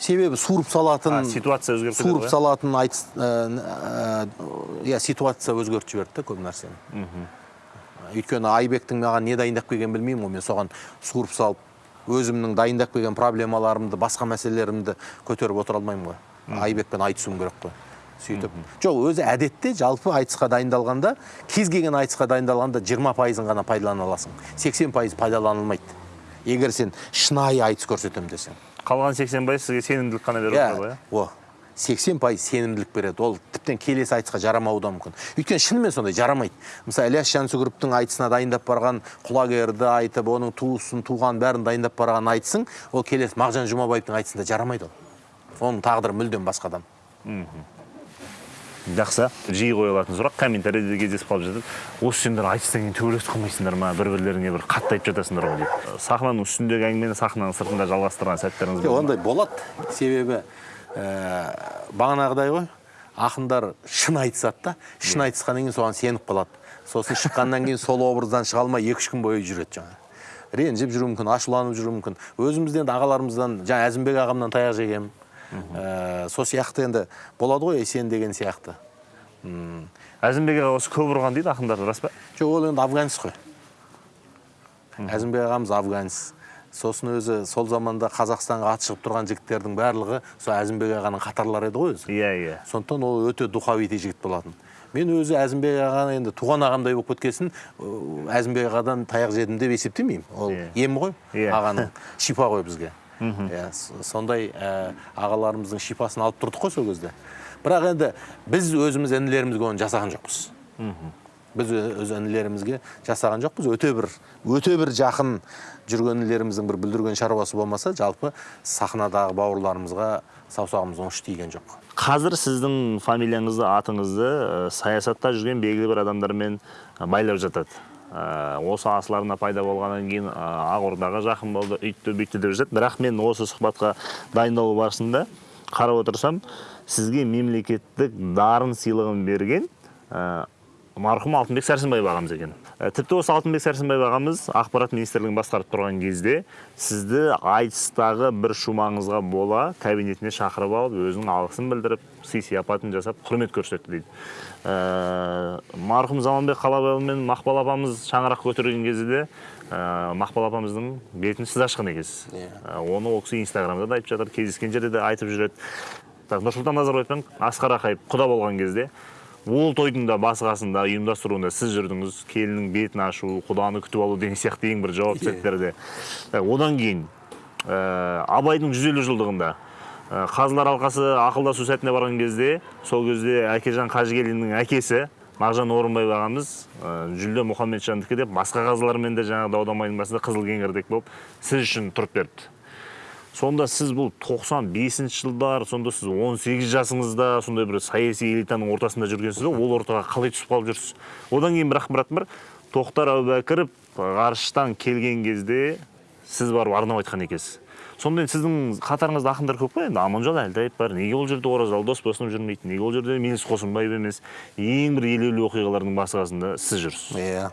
Себебі суырып салатын А, ситуация өзгеріп суырып салатын айтыс ә, ә, иә ситуация өзгертіп жіберді да көп нәрсені. Өйткені айбектің маған не дайындап келгенін білмеймін ғой мен соған суырып салып өзімнің дайындап келген проблемаларымды басқа мәселелерімді көтеріп отыра алмаймын ғой. Айбекпен айтысуым керек қой. Сөйтіп. Жоқ өзі әдетте жалпы айтысқа дайындалғанда кез келген айтысқа дайындалғанда 20 пайызын ғана пайдалана аласың. 80 пайыз пайдаланылмайды. Егер сен шынайы айтыс көрсетемін десең. Қалған 80 пайыз сізге сенімділік қана беріп отырады ғой иә о 80 пайыз сенімділік береді. Ол тіптен келесі айтысқа жарамауы да мүмкін. Өйткені шынымен сондай жарамайды. Мысалы ілияс жансүгіровтің айтысына дайындап барған құлагерді айтып оның туысын туған бәрін дайындап барған айтысың ол келесі мағжан жұмабаевтың айтысында жарамайды ол. Оның тағдыры мүлдем басқа адам. Жақсы. Жиі қойылатын сұрақ комментарийде кездесіп қалып жатады осы сендер айтыстан кейін төбелесіп қалмайсыңдар ма? Бір бірлеріңе бір қатты айтып жатасыңдар ғой дейді сахнаның үстіндегі әңгімені сахнаның сыртында жалғастырған сәттеріңіз ма? ондай болады себебі ә, бағанағыдай ғой ақындар шын айтысады да. Шын айтысқаннан кейін соған сеніп қалады. Сосын шыққаннан кейін сол образдан шыға алмай екі үш күн бойы жүреді жаңағы. Ренжіп жүруі мүмкін ашуланып жүруі мүмкін. Өзімізден де ағаларымыздан жаңа әзімбек ағамнан таяқ жегенмін ә, сол сияқты енді болады ғой сен деген сияқты. М, әзімбек аға осы көп ұрған дейді ақындар рас па? Жоқ ол енді афганец қой. Әзімбек ағамыз афганец. Сосын өзі сол заманда қазақстанға аты шығып тұрған жігіттердің барлығы сол әзімбек ағаның қатарлары еді ғой өзі. Иә иә. Сондықтан ол өте духовитый жігіт болатын. Мен өзі әзімбек ағаны енді туған ағамдай болып кеткесін әзімбек ағадан таяқ жедім деп есептемеймін. Ол Иә. ем ғой Иә. ағаның. Шипа ғой бізге. Иә сондай ә, ағаларымыздың шипасын алып тұрдық қой сол кезде. Бірақ енді біз өзіміз інілерімізге оны жасаған жоқпыз. Біз өз інілерімізге жасаған жоқпыз. Өте бір өте бір жақын жүрген інілеріміздің бір бүлдірген шаруасы болмаса жалпы сахнадағы бауырларымызға саусағымыз оңыш тиген жоқ. Қазір сіздің фамилияңызды атыңызды ә, саясатта жүрген белгілі бір адамдармен байлап жатады. Осы асыл пайда болғаннан кейін ә, ақордаға жақын болды үйтті бүйтті деп жатады бірақ мен осы сұхбатқа дайындалу барысында қарап отырсам сізге мемлекеттік дарын сыйлығын берген ә, марқұм алтынбек сәрсенбаев ағамыз екен. Ә, тіпті осы алтынбек сәрсенбаев ағамыз ақпарат министрлігін басқарып тұрған кезде сізді айтыстағы бір шумаңызға бола кабинетіне шақырып алып өзінің алғысын білдіріп сый сияпатын жасап құрмет көрсетті дейді. Ә, марқұм заманбек қалабайұлы мен мақпал апамыз шаңырақ көтерген кезде де ә, мақпал апамыздың бетін сіз ашқан екенсіз. Ә, оны ол кісі инстаграмда да айтып жатыр кездескен жерде де айтып жүреді. Так нұрсұлтан назарбаев пен асқар ақаев құда болған кезде ол тойдың да басы қасында ұйымдастыруында сіз жүрдіңіз келіннің бетін ашу құданы күтіп алу деген сияқты ең бір жауапты сәттерде Ә, одан кейін ә, абайдың жүз елу жылдығында ә, қазылар алқасы ақылдасу сәтіне барған кезде сол кезде әкежан қажыгелдиннің әкесі мағжан орынбаев ағамыз ә, жүлде мұхамеджандікі деп басқа қазылармен де жаңағы дау дамайдың басында қызыл кеңірдек болып сіз үшін тұрып берді сонда сіз бұл 95 жылдар сонда сіз 18 жасыңызда сондай бір саяси элитаның ортасында жүргенсіз ол ортаға қалай түсіп қалып жүрсіз? Одан кейін бір ақпарат бар тоқтар әубәкіров ғарыштан келген кезде сіз барып арнап айтқан екенсіз. Сонда сіздің қатарыңызда ақындар көп қой енді аманжол әлтаев бар. Неге ол жерде оразалы досбосынов жүрмейді? Неге ол жерде меліс қосынбаев емес? Ең бір елеулі оқиғалардың басы қасында сіз жүрсіз. Иә.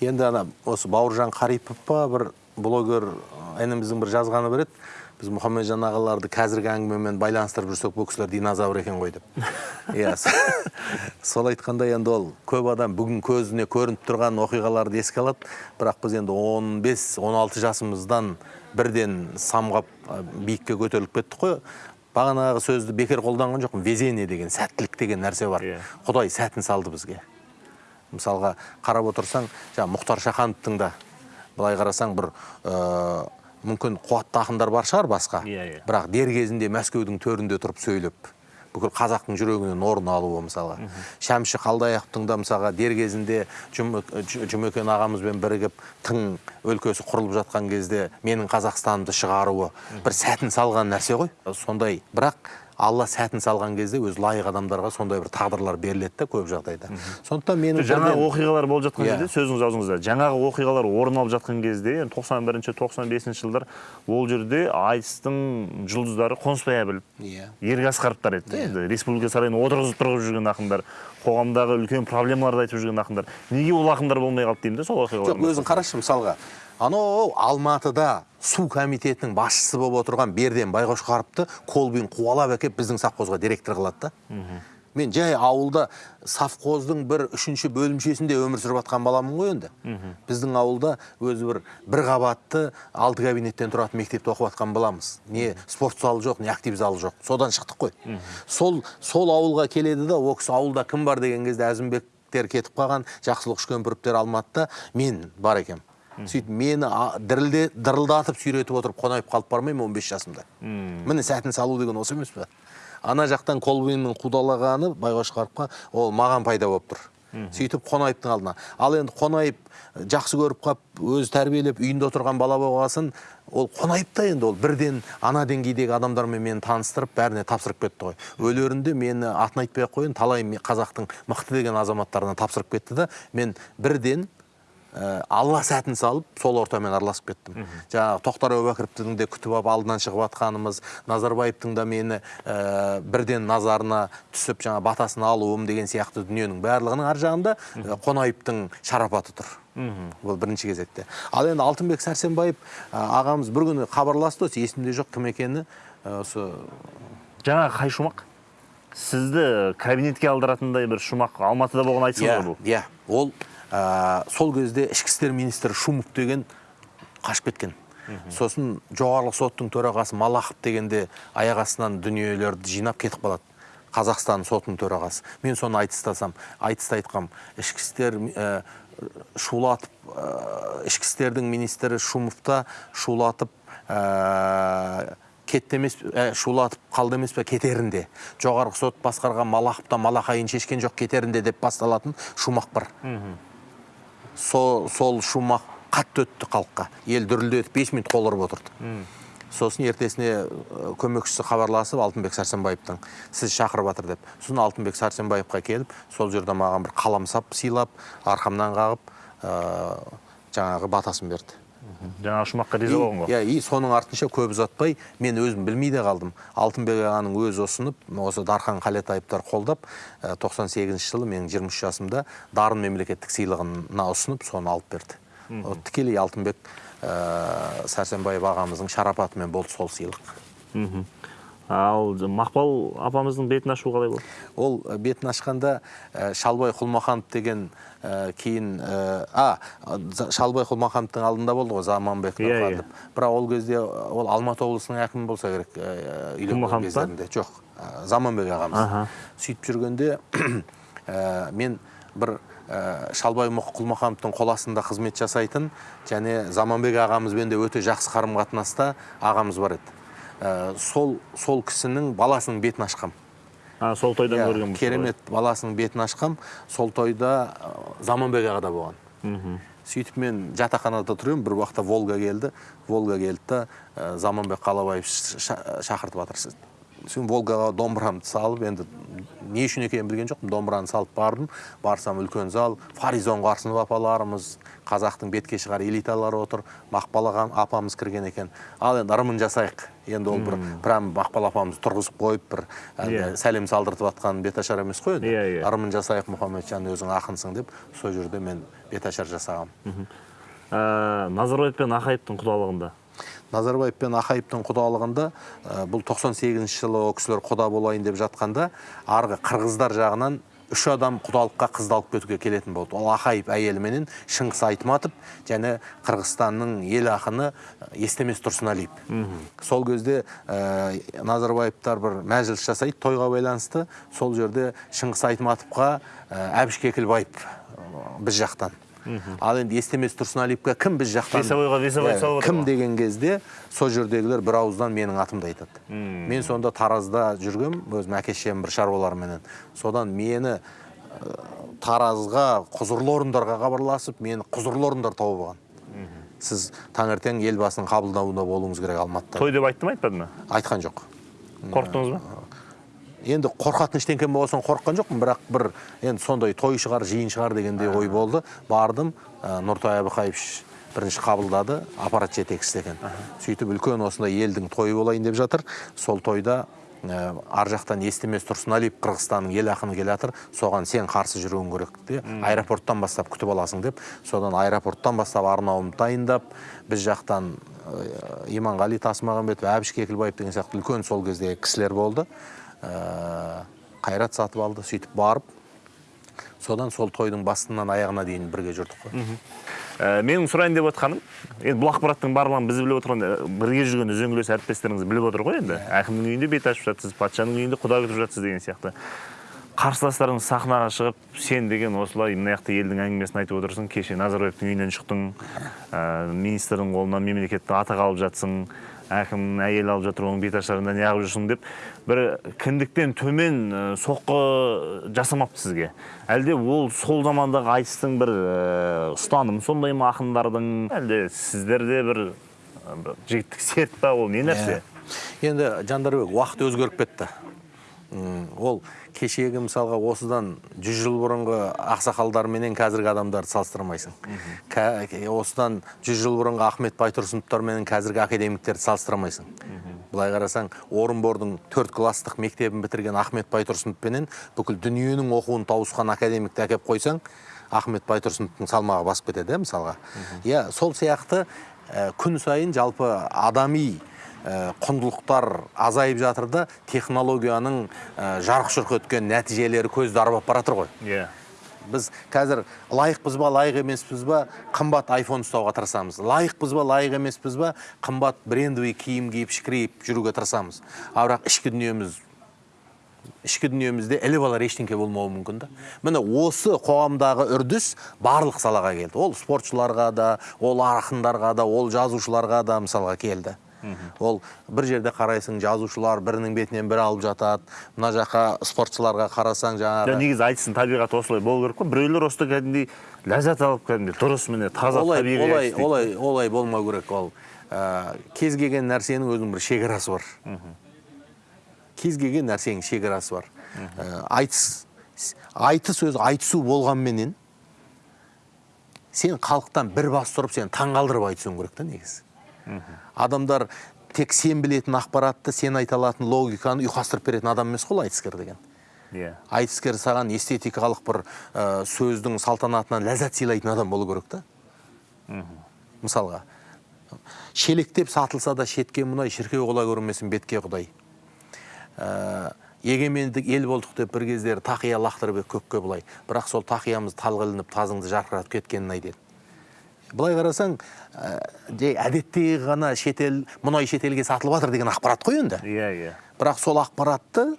Енді ана осы бауыржан қарипов па бір блогер ініміздің бір жазғаны бар еді. Біз мұхамеджан ағаларды қазіргі әңгімемен байланыстырып жүрсек бұл кісілер динозавр екен ғой деп. [LAUGHS] Иә со- сол айтқандай енді ол көп адам бүгін көзіне көрініп тұрған оқиғаларды еске алады. Бірақ біз енді 15-16 жасымыздан бірден самғап биікке көтеріліп кеттік қой. Бағанағы сөзді бекер қолданған жоқпын. Везение деген сәттілік деген нәрсе бар. Иә. құдай сәтін салды бізге. Мысалға қарап отырсаң жаңа мұхтар шахановтың да былай қарасаң бір ә, мүмкін қуатты ақындар бар шығар басқа. Иә, иә. бірақ дер кезінде мәскеудің төрінде тұрып сөйлеп бүкіл қазақтың жүрегінен орын алуы мысалға. Шәмші қалдаяқовтың да мысалға дер кезінде жұмекен ағамызбен бірігіп тың өлкесі құрылып жатқан кезде менің қазақстанымды шығаруы бір сәтін салған нәрсе ғой. Сондай. Бірақ алла сәтін салған кезде өзі лайық адамдарға сондай бір тағдырлар беріледі да көп жағдайда. Сондықтан менің жаңағы оқиғалар болып жатқан Иә. жерде сөзіңіз аузыңызда жаңағы оқиғалар орын алып жатқан кезде тоқсан бірінші тоқсан бесінші жылдар ол жерде айтыстың жұлдыздары қонысбай әбілов Иә. ерік асқаровтар еді. Да енді республика сарайына отырғызып тұрғызып жүрген ақындар қоғамдағы үлкен проблемаларды айтып жүрген ақындар. Неге ол ақындар болмай қалды деймін да сол оқиғалар жоқ өзің қарашы мысалға. Анау алматыда су комитетінің басшысы болып отырған берден байқошқаровты колбин қуалап әкеліп біздің совхозға директор қылады да. Мен жай ауылда совхоздың бір үшінші бөлімшесінде өмір сүріп жатқан баламын ғой енді. Біздің ауылда өзі бір бір қабатты алты кабинеттен тұратын мектепте оқып жатқан баламыз. Не спорт залы жоқ не актив залы жоқ. Содан шықтық қой. Сол сол ауылға келеді да ол кісі ауылда кім бар? деген кезде әзімбектер кетіп қалған жақсылық үшкемпіровтер алматыда. Мен бар екенмін сөйтіп мені дірілде дырылдатып сүйретіп отырып қонаев қалып бармаймын 15 жасымда. Міне сәтін салу деген осы емес пе? Ана жақтан колбиннің қудалағаны байқошқаровқа ол маған пайда болып тұр. Сөйтіп қонаевтың алдына. Ал енді қонаев жақсы көріп қалып өзі тәрбиелеп үйінде отырған бала болғасын ол қонаев та енді ол. Бірден ана деңгейдегі адамдармен мені таныстырып бәріне тапсырып кетті ғой. Өлерінде мені атын айтпай ақ қояйын талай қазақтың мықты деген азаматтарына тапсырып кетті да мен бірден ә, алла сәтін салып сол ортамен араласып кеттім жаңағы тоқтар әубәкіровтің де күтіп алып алдынан шығып жатқанымыз назарбаевтың да мені ә, бірден назарына түсіп жаңа батасын алуым деген сияқты дүниенің барлығының ар жағында ә, қонаевтың шарапаты тұр бұл бірінші кезекте ал енді алтынбек сәрсенбаев ә, ағамыз бір күні хабарласты осы есімде жоқ кім екені ә, осы жаңағы қай шумақ сізді кабинетке алдыратындай бір шумақ алматыда болған айтсаңыз иә ғой бұл иә ол ә, сол кезде ішкі істер министрі шумов деген қашып кеткен. Сосын жоғарғы соттың төрағасы малахов дегенде аяқ астынан дүниелерді жинап кетіп қалады. Қазақстан сотының төрағасы. Мен соны айтыстасам айтыста айтқам. Ішкі істер ә, шулатып ә, ішкі істердің министрі шумовта шулатып ә, кетті емес ә, шулатып қалды емес пе? Кетерінде жоғарғы сот басқарған малахов та малақайын шешкен жоқ кетерінде деп басталатын шумақ бар. Сол, сол шумақ қатты өтті халыққа. Ел дүрілдетіп бес минут қол ұрып отырды. Сосын ертесіне көмекшісі хабарласып алтынбек сәрсенбаевтың сіз шақырып жатыр деп. Сосын алтынбек сәрсенбаевқа келіп сол жерде маған бір қаламсап сыйлап арқамнан қағып ә, жаңағы батасын берді. Жаңағы шумаққа риза болған ғой иә и соның артынша көп ұзатпай мен өзім білмей де қалдым. Алтынбек ағаның өзі ұсынып осы дархан қалетаевтар қолдап ә, 98 жылы менің 23 жасымда дарын мемлекеттік сыйлығына ұсынып соны алып берді. Тікелей алтынбек ә, сәрсенбаев ағамыздың шарапатымен болды сол сыйлық. Мхм. Ал мақпал апамыздың бетін ашу қалай болды ол ә, бетін ашқанда ә, шалбай құлмаханов деген ә, кейін ә, а шалбай құлмахановтың алдында болды ғой заманбек Иә, нұрхан иә. деп. бірақ ол кезде ол алматы облысының әкімі болса керек ә, кездерінде жоқ ә, заманбек ағамыз Аха. сөйтіп жүргенде ә, [CLEARS THROAT] мен бір ә, шалбай құлмахановтың қол астында қызмет жасайтын және заманбек ағамызбен де өте жақсы қарым қатынаста ағамыз бар еді Ә, сол сол кісінің баласының бетін ашқам. А, сол тойдан Иә, көрген керемет баласының бетін ашқам. Сол тойда ә, заманбек аға да болған. Сөйтіп мен жатақханада тұрамын бір уақытта волга келді. Волга келді да ә, заманбек қалабаев шақыртып жатыр сосын волгаға домбырамды салып енді не үшін екенін білген жоқпын. Домбыраны салып бардым. Барсам үлкен зал фаризон қарсынов апаларымыз қазақтың бетке шығар элиталары отыр. Мақпал апамыз кірген екен. Ал енді ырымын жасайық. Енді ол бір прям мақпал апамызды тұрғызып қойып бір әлгі Иә. сәлем салдыртып жатқан беташар емес қой енді. Иә, иә. ырымын жасайық мұхамеджан өзің ақынсың деп сол жерде мен беташар жасағам. Ә, назарбаев пен ақаевтың құдалығында? Назарбаев пен ақаевтың құдалығында ә, бұл 98 жылы ол кісілер құда болайын деп жатқанда арғы қырғыздар жағынан үш адам құдалыққа қызды алып кетуге келетін болды. Ол ақаев әйеліменен шыңғыс айтматов және қырғызстанның ел ақыны естемес тұрсыналиев. Сол кезде ә, назарбаевтар бір мәжіліс жасайды тойға байланысты. Сол жерде шыңғыс айтматовқа ә, әбіш кекілбаев біз жақтан. Ал енді естемес тұрсыналиевке кім біз жақтан Весовойға весовой салып отыр кім деген кезде сол жердегілер бір ауыздан менің атымды айтады. Мен сонда таразда жүргем өзім әке шешем бір шаруаларменен. Содан мені таразға құзырлы орындарға хабарласып мені құзырлы орындар тауып алған. Сіз таңертең елбасының қабылдауында болуыңыз керек алматыда. Той деп айтты ма айтпады ма? Айтқан жоқ. Қорықтыңыз ба? Енді қорқатын ештеңке болған қорыққан жоқпын бірақ бір енді сондай той шығар жиын шығар дегендей ой болды. Бардым ә, нұртай әбіқаев бірінші қабылдады аппарат жетекшісі екен. Сөйтіп үлкен осындай елдің тойы болайын деп жатыр. Сол тойда ә, ар жақтан естемес тұрсыналиев қырғызстанның ел ақыны келе жатыр соған сен қарсы жүруің керек де аэропорттан бастап күтіп аласың деп. Содан аэропорттан бастап арнауымды дайындап біз жақтан ә, иманғали тасмағамбетов әбіш кекілбаев деген сияқты үлкен сол кездегі кісілер болды. Ә, қайрат сатып алды сөйтіп барып содан сол тойдың басынан аяғына дейін бірге жүрдік қой. Ә, менің сұрайын деп отқаным енді бұл ақпараттың барлығын біз біліп отырған ә, бірге жүрген үзеңгілес әріптестеріңіз біліп отыр ғой енді. Әкімнің үйінде бет ашып жатсыз патшаның үйінде құда күтіп жатсыз деген сияқты. Қарсыластарыңыз сахнаға шығып сен деген осылай мына жақта елдің әңгімесін айтып отырсың кеше назарбаевтың үйінен шықтың ә, министрдің қолынан мемлекеттік атақ алып жатсың әкім әйел алып жатыр оның беташарында неғып жүрсің деп. Бір кіндіктен төмен соққы жасамапты сізге. Әлде ол сол замандағы айтыстың бір ә, ұстаным сондай ма ақындардың әлде сіздерде бір жігіттік серт па ол не нәрсе? Енді жандарбек уақыт өзгеріп кетті. Ол кешегі мысалға осыдан 100 жыл бұрынғы ақсақалдарменен қазіргі адамдарды салыстырмайсың. Осыдан 100 жыл бұрынғы ахмет байтұрсыновтарменен қазіргі академиктерді салыстырмайсың. Былай қарасаң орынбордың төрт класстық мектебін бітірген ахмет байтұрсыновпенен бүкіл дүниенің оқуын тауысқан академикті әкеп қойсаң ахмет байтұрсыновтың салмағы басып кетеді иә мысалға. Иә сол сияқты ә, күн сайын жалпы адами құндылықтар азайып жатыр да технологияның ә, жарқ жұрқ еткен нәтижелері көзді арбап бара жатыр ғой. Иә. Біз қазір лайықпыз ба лайық емеспіз ба қымбат айфон ұстауға тырысамыз. Лайықпыз ба лайық емеспіз ба қымбат брендовый киім киіп шікірейіп жүруге тырысамыз. Ал бірақ ішкі дүниеміз ішкі дүниемізде іліп алар ештеңке болмауы мүмкін да. Міне осы қоғамдағы үрдіс барлық салаға келді. Ол спортшыларға да ол ақындарға да ол жазушыларға да мысалға келді. Ол бір жерде қарайсың жазушылар бірінің бетінен бірі алып жатады. Мына жаққа спортшыларға қарасаң жаңағы Жоқ, негізі айтсын табиғат осылай болу керек қой. Біреулер осыда кәдімгідей ләззат алып кәдімгідей дұрыс міне таза олай олай олай олай болмау керек ол. Ә, кез келген нәрсенің өзінің бір шекарасы бар. Кез келген нәрсенің шекарасы бар. Ә, айтыс айтыс өзі айтысу болғанменен сен халықтан бір бас тұрып сен таңғалдырып айтысуың керек та негізі. Адамдар тек сен білетін ақпаратты сен айта алатын логиканы ұйқастырып беретін адам емес қой айтыскер деген. Иә. Айтыскер саған эстетикалық бір ә, сөздің салтанатынан ләззат сыйлайтын адам болу керек та. Мысалға шелектеп сатылса да шетке мұнай шіркеу құла көрмесін бетке құдай. Ә, егемендік ел болдық деп бір кездері тақия лақтырып көкке былай бірақ сол тақиямыз талға ілініп тазыңды жарқыратып кеткенін ай деді. Былай қарасаң ә, жай әдеттегі ғана шетел мұнай шетелге сатылып жатыр деген ақпарат қой енді. Иә иә. Бірақ сол ақпаратты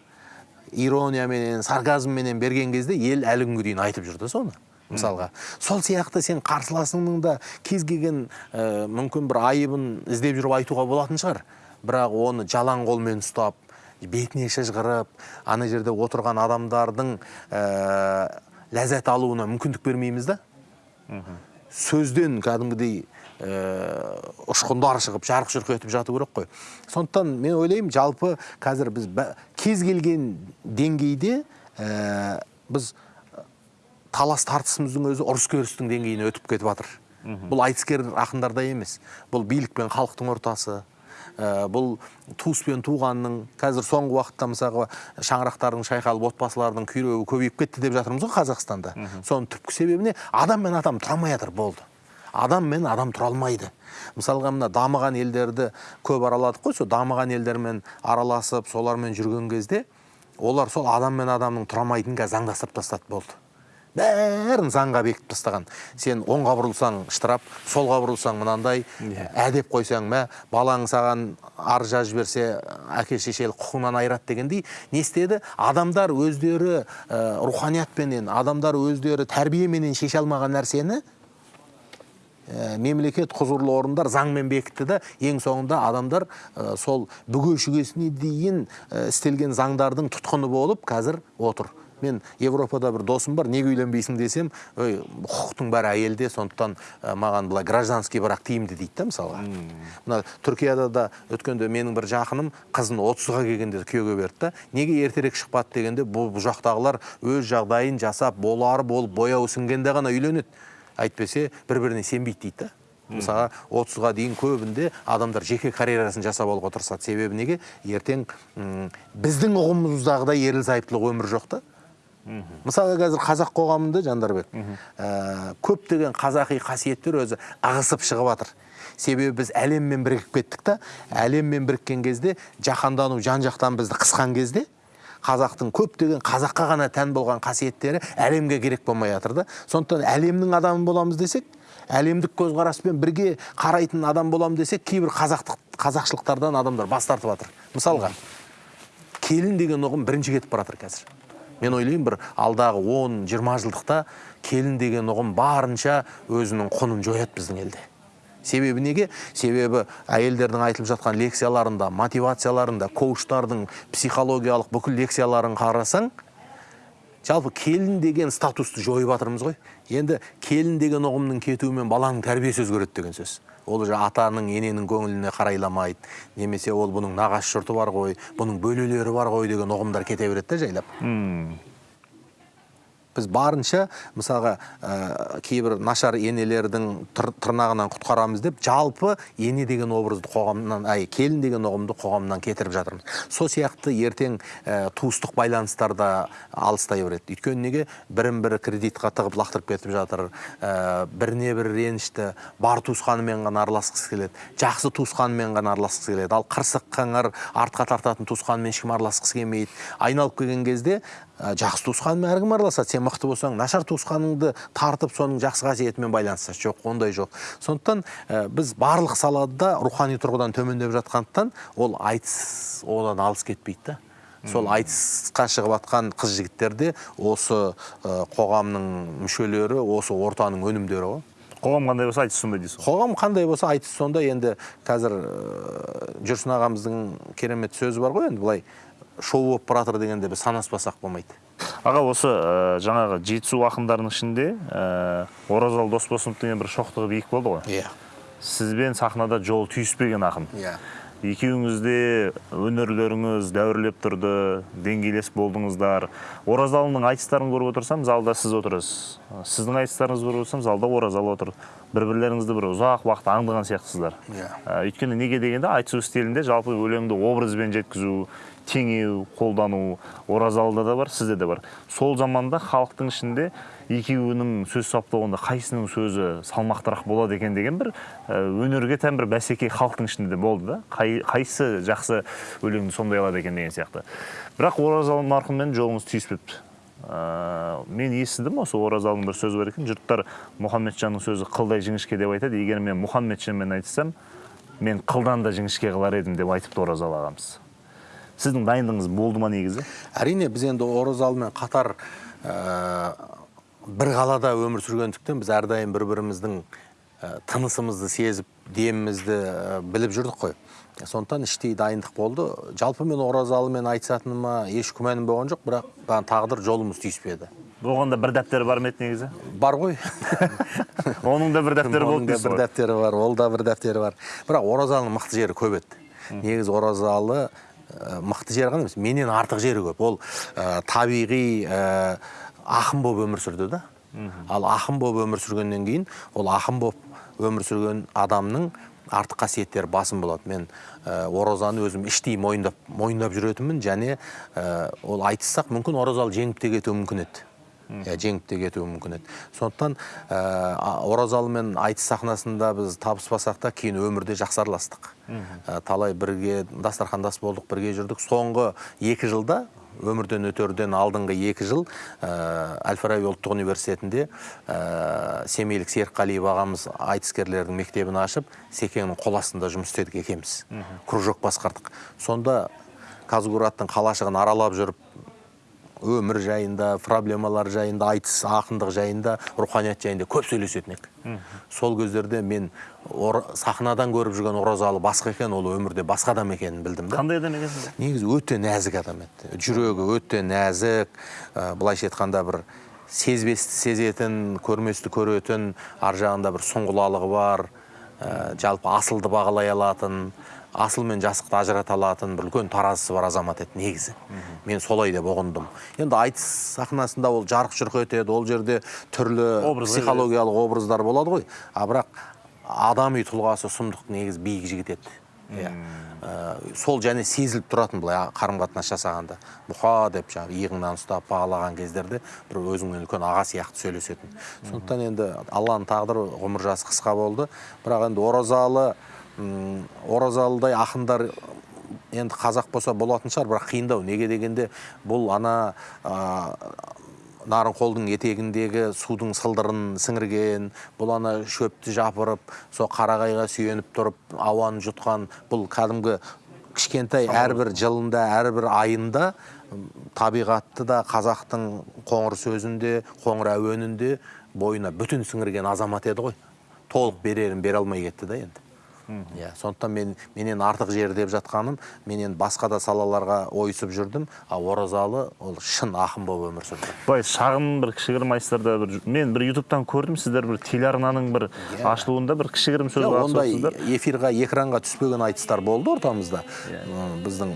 иронияменен сарказмменен берген кезде ел әлі күнге дейін айтып жүр да соны мысалға. Сол сияқты сен қарсыласыңның да кез келген ә, мүмкін бір айыбын іздеп жүріп айтуға болатын шығар. Бірақ оны жалаң қолмен ұстап бетіне шыжғырып ана жерде отырған адамдардың ә, ләззат алуына мүмкіндік бермейміз да. Сөзден кәдімгідей ә, ұшқындар шығып жарқ жұрқ етіп жату керек қой. Сондықтан мен ойлаймын жалпы қазір біз бә- кез келген деңгейде ә, біз талас тартысымыздың өзі ұрыс керістің деңгейіне өтіп кетіп жатыр. Бұл айтыскер ақындарда емес. Бұл билік пен халықтың ортасы. Бұл туыс пен туғанның қазір соңғы уақытта мысалға шаңырақтардың шайқалып отбасылардың күйреуі көбейіп кетті деп жатырмыз ғой қазақстанда. Соның түпкі себебі не адам мен адам тұра алмай жатыр болды. Адам мен адам тұра алмайды. Мысалға мына дамыған елдерді көп араладық қой. Сол дамыған елдермен араласып солармен жүрген кезде олар сол адам мен адамның тұра алмайтынын қазір заңдастырып тастады болды. Бәрін заңға бекітіп тастаған. Сен оңға бұрылсаң штраф солға бұрылсаң мынандай. Әдеп қойсаң мә балаң саған арыз жазып жіберсе әке шешелік құқығынан айырады дегендей не істеді? Адамдар өздері ә, руханиятпенен адамдар өздері тәрбиеменен шеше алмаған нәрсені ә, мемлекет құзырлы орындар заңмен бекітті да ең соңында адамдар ә, сол бүге шүгесіне дейін ә, істелген заңдардың тұтқыны болып қазір отыр. Мен европада бір досым бар неге үйленбейсің десем ой құқықтың бәрі әйелде сондықтан ә, маған былай гражданский брак тиімді дейді да мысалға мына түркияда да өткенде менің бір жақыным қызын отызға келгенде күйеуге берді да неге ертерек шықпады? дегенде бұл жақтағылар өз жағдайын жасап болары болып бояуы сіңгенде ғана үйленеді әйтпесе бір біріне сенбейді дейді да. Мысалға отызға дейін көбінде адамдар жеке карьерасын жасап алуға тырысады. Себебі неге? Ертең м, біздің ұғымымыздағыдай ерлі зайыптылық өмір жоқ та. Мысалы қазір қазақ қоғамында жандарбек ә, көптеген қазақи қасиеттер өзі ығысып шығып жатыр себебі біз әлеммен бірігіп кеттік та әлеммен біріккен кезде жаһандану жан жақтан бізді қысқан кезде қазақтың көптеген қазаққа ғана тән болған қасиеттері әлемге керек болмай жатыр да. Сондықтан әлемнің адамы боламыз десек әлемдік көзқараспен бірге қарайтын адам боламын десек кейбір қазақтық қазақшылықтардан адамдар бас тартып жатыр мысалға келін деген ұғым бірінші кетіп бара жатыр қазір. Мен ойлаймын бір алдағы 10-20 жылдықта келін деген ұғым барынша өзінің құнын жояды біздің елде. Себебі неге? Себебі әйелдердің айтылып жатқан лекцияларында мотивацияларында коучтардың психологиялық бүкіл лекцияларын қарасаң жалпы келін деген статусты жойып жатырмыз ғой. Енді келін деген ұғымның кетуімен баланың тәрбиесі өзгереді деген сөз. Ол уже атаның ененің көңіліне қарайламайды. Немесе ол бұның нағашы жұрты бар ғой бұның бөлелері бар ғой деген ұғымдар кете береді да жайлап. Біз барынша мысалға ә, кейбір нашар енелердің тыр, тырнағынан құтқарамыз деп жалпы ене деген образды қоғамнан ай келін деген ұғымды қоғамнан кетіріп жатырмыз. Сол сияқты ертең ә, туыстық байланыстар да алыстай береді. Өйткені неге? Бірін бірі кредитқа тығып лақтырып кетіп жатыр ә, біріне бірі ренішті бар туысқанымен ғана араласқысы келеді жақсы туысқанымен ғана араласқысы келеді. Ал қырсық қыңыр артқа тартатын туысқанмен ешкім араласқысы келмейді. Айналып келген кезде жақсы туысқанмен әркім араласады. Сен мықты болсаң нашар туысқаныңды тартып соның жақсы қасиетімен байланысса жоқ ондай жоқ. Сондықтан ә, біз барлық салада рухани тұрғыдан төмендеп жатқандықтан ол айтыс одан алыс кетпейді да. Сол айтысқа шығып жатқан қыз жігіттер де осы ә, қоғамның мүшелері осы ортаның өнімдері ғой. Қоғам қандай болса айтыс сондай дейсіз қоғам қандай болса айтыс сондай. Енді қазір ә, жүрсін ағамыздың керемет сөзі бар ғой енді былай. Шоу болып бара жатыр дегенде біз санаспасақ болмайды. Аға осы ә, жаңағы жетісу ақындарының ішінде ә, оразалы досбосынов деген бір шоқтығы биік болды ғой. Иә. Сізбен сахнада жол түйіспеген ақын. Иә. Екеуіңіз де өнерлеріңіз дәуірлеп тұрды деңгейлес болдыңыздар. Оразалының айтыстарын көріп отырсам залда сіз отырсыз сіздің айтыстарыңызды көріп отырсам залда оразалы отыр. Бір бірлеріңізді бір ұзақ уақыт аңдыған сияқтысыздар. Иә. Ә, өйткені неге дегенде айтысу стилінде жалпы өлеңді образбен жеткізу теңеу қолдану оразалыда да бар сізде де бар. Сол заманда халықтың ішінде екеуінің сөз саптауында қайсының сөзі салмақтырақ болады екен деген бір ә, өнерге тән бір бәсеке халықтың ішінде де болды да. Қай, қайсы жақсы өлеңді сомдай алады екен деген сияқты. Бірақ оразалы марқұммен жолыңыз түйіспепті. Ә, мен естідім осы оразалының бір сөзі бар екен. Жұрттар мұхаммеджанның сөзі қылдай жіңішке деп айтады. Егер мен мұхаммеджанмен айтсам мен қылдан да жіңішке қылар едім деп айтыпты оразалы ағамыз. Сіздің дайындығыңыз болды ма негізі? Әрине біз енді оразалымен қатар ә, бір қалада өмір сүргендіктен біз әрдайым бір біріміздің ә, тынысымызды сезіп демімізді ә, біліп жүрдік қой. Сондықтан іштей дайындық болды. Жалпы мен оразалымен айтысатыныма еш күмәнім болған жоқ бірақ маған тағдыр жолымыз түйіспеді оған да бір дәптері бар ма еді негізі? Бар ғой. [LAUGHS] Оның да бір дәптері болды бір дәптері бар ол да бір дәптері бар. Бірақ оразалының мықты жері көп еді. Негізі оразалы мықты жері ғана емес менен артық жері көп. Ол ә, табиғи ә, ақын болып өмір сүрді да. Ал ақын болып өмір сүргеннен кейін ол ақын болып өмір сүрген адамның артық қасиеттері басым болады. Мен ә, оразаны өзім іштей мойындап мойындап жүретінмін және ә, ол айтыссақ мүмкін оразалы жеңіп те кетуі мүмкін еді. Жеңіп те кетуі мүмкін еді. Сондықтан ә, оразалымен айтыс сахнасында біз табыспасақ та кейін өмірде жақсы араластық Ә, талай бірге дастархандас болдық бірге жүрдік. Соңғы екі жылда өмірден өтерден алдыңғы екі жыл ә, әл фараби ұлттық университетінде ә, семейлік серікқалиев ағамыз айтыскерлердің мектебін ашып секеңнің қол астында жұмыс істедік екеуміз кружок басқардық. Сонда казгураттың қалашығын аралап жүріп өмір жайында проблемалар жайында айтыс ақындық жайында руханият жайында көп сөйлесетін едік сол кездерде мен сахнадан көріп жүрген оразалы басқа екен ол өмірде басқа адам екенін білдім да. Қандай адам екенсіз негізі өте нәзік адам еді. Жүрегі өте нәзік ә, былайша айтқанда бір сезбесті сезетін көрместі көретін ар жағында бір сұңғылалығы бар ә, жалпы асылды бағалай алатын асыл мен жасықты ажырата алатын бір үлкен таразысы бар азамат еді негізі. Мен солай деп ұғындым. Енді айтыс сахнасында ол жарқ жұрқ етеді ол жерде түрлі психологиялық образдар болады ғой. А бірақ адами тұлғасы сұмдық негізі биік жігіт еді. Иә. Ә, сол және сезіліп тұратын былай қарым қатынас жасағанда. Бұқа деп жаңағы иығыңнан ұстап бағалаған кездерде бір өзіңмен үлкен аға сияқты сөйлесетін. Сондықтан енді алланың тағдыры ғұмыр жасы қысқа болды. Бірақ енді оразалы оразалыдай ақындар енді қазақ болса болатын шығар бірақ қиындау. Неге дегенде бұл ана а, нарынқолдың етегіндегі судың сылдырын сіңірген бұл ана шөпті жапырып сол қарағайға сүйеніп тұрып ауаны жұтқан бұл кәдімгі кішкентай әрбір жылында әрбір айында табиғатты да қазақтың қоңыр сөзінде қоңыр әуенінде бойына бүтін сіңірген азамат еді ғой. Толық берерін бере алмай кетті да енді. Иә сондықтан мен менен артық жері деп жатқаным мен енді басқа да салаларға ойысып жүрдім. Ал оразалы ол шын ақын болып өмір сүрді. Былай шағын бір кішігірім айтыстарда бір мен бір ютубтан көрдім сіздер бір телеарнаның бір ашылуында бір кішігірім сөз Жоқ, ондай қатысыпсыздар эфирға экранға түспеген айтыстар болды ортамызда. М, біздің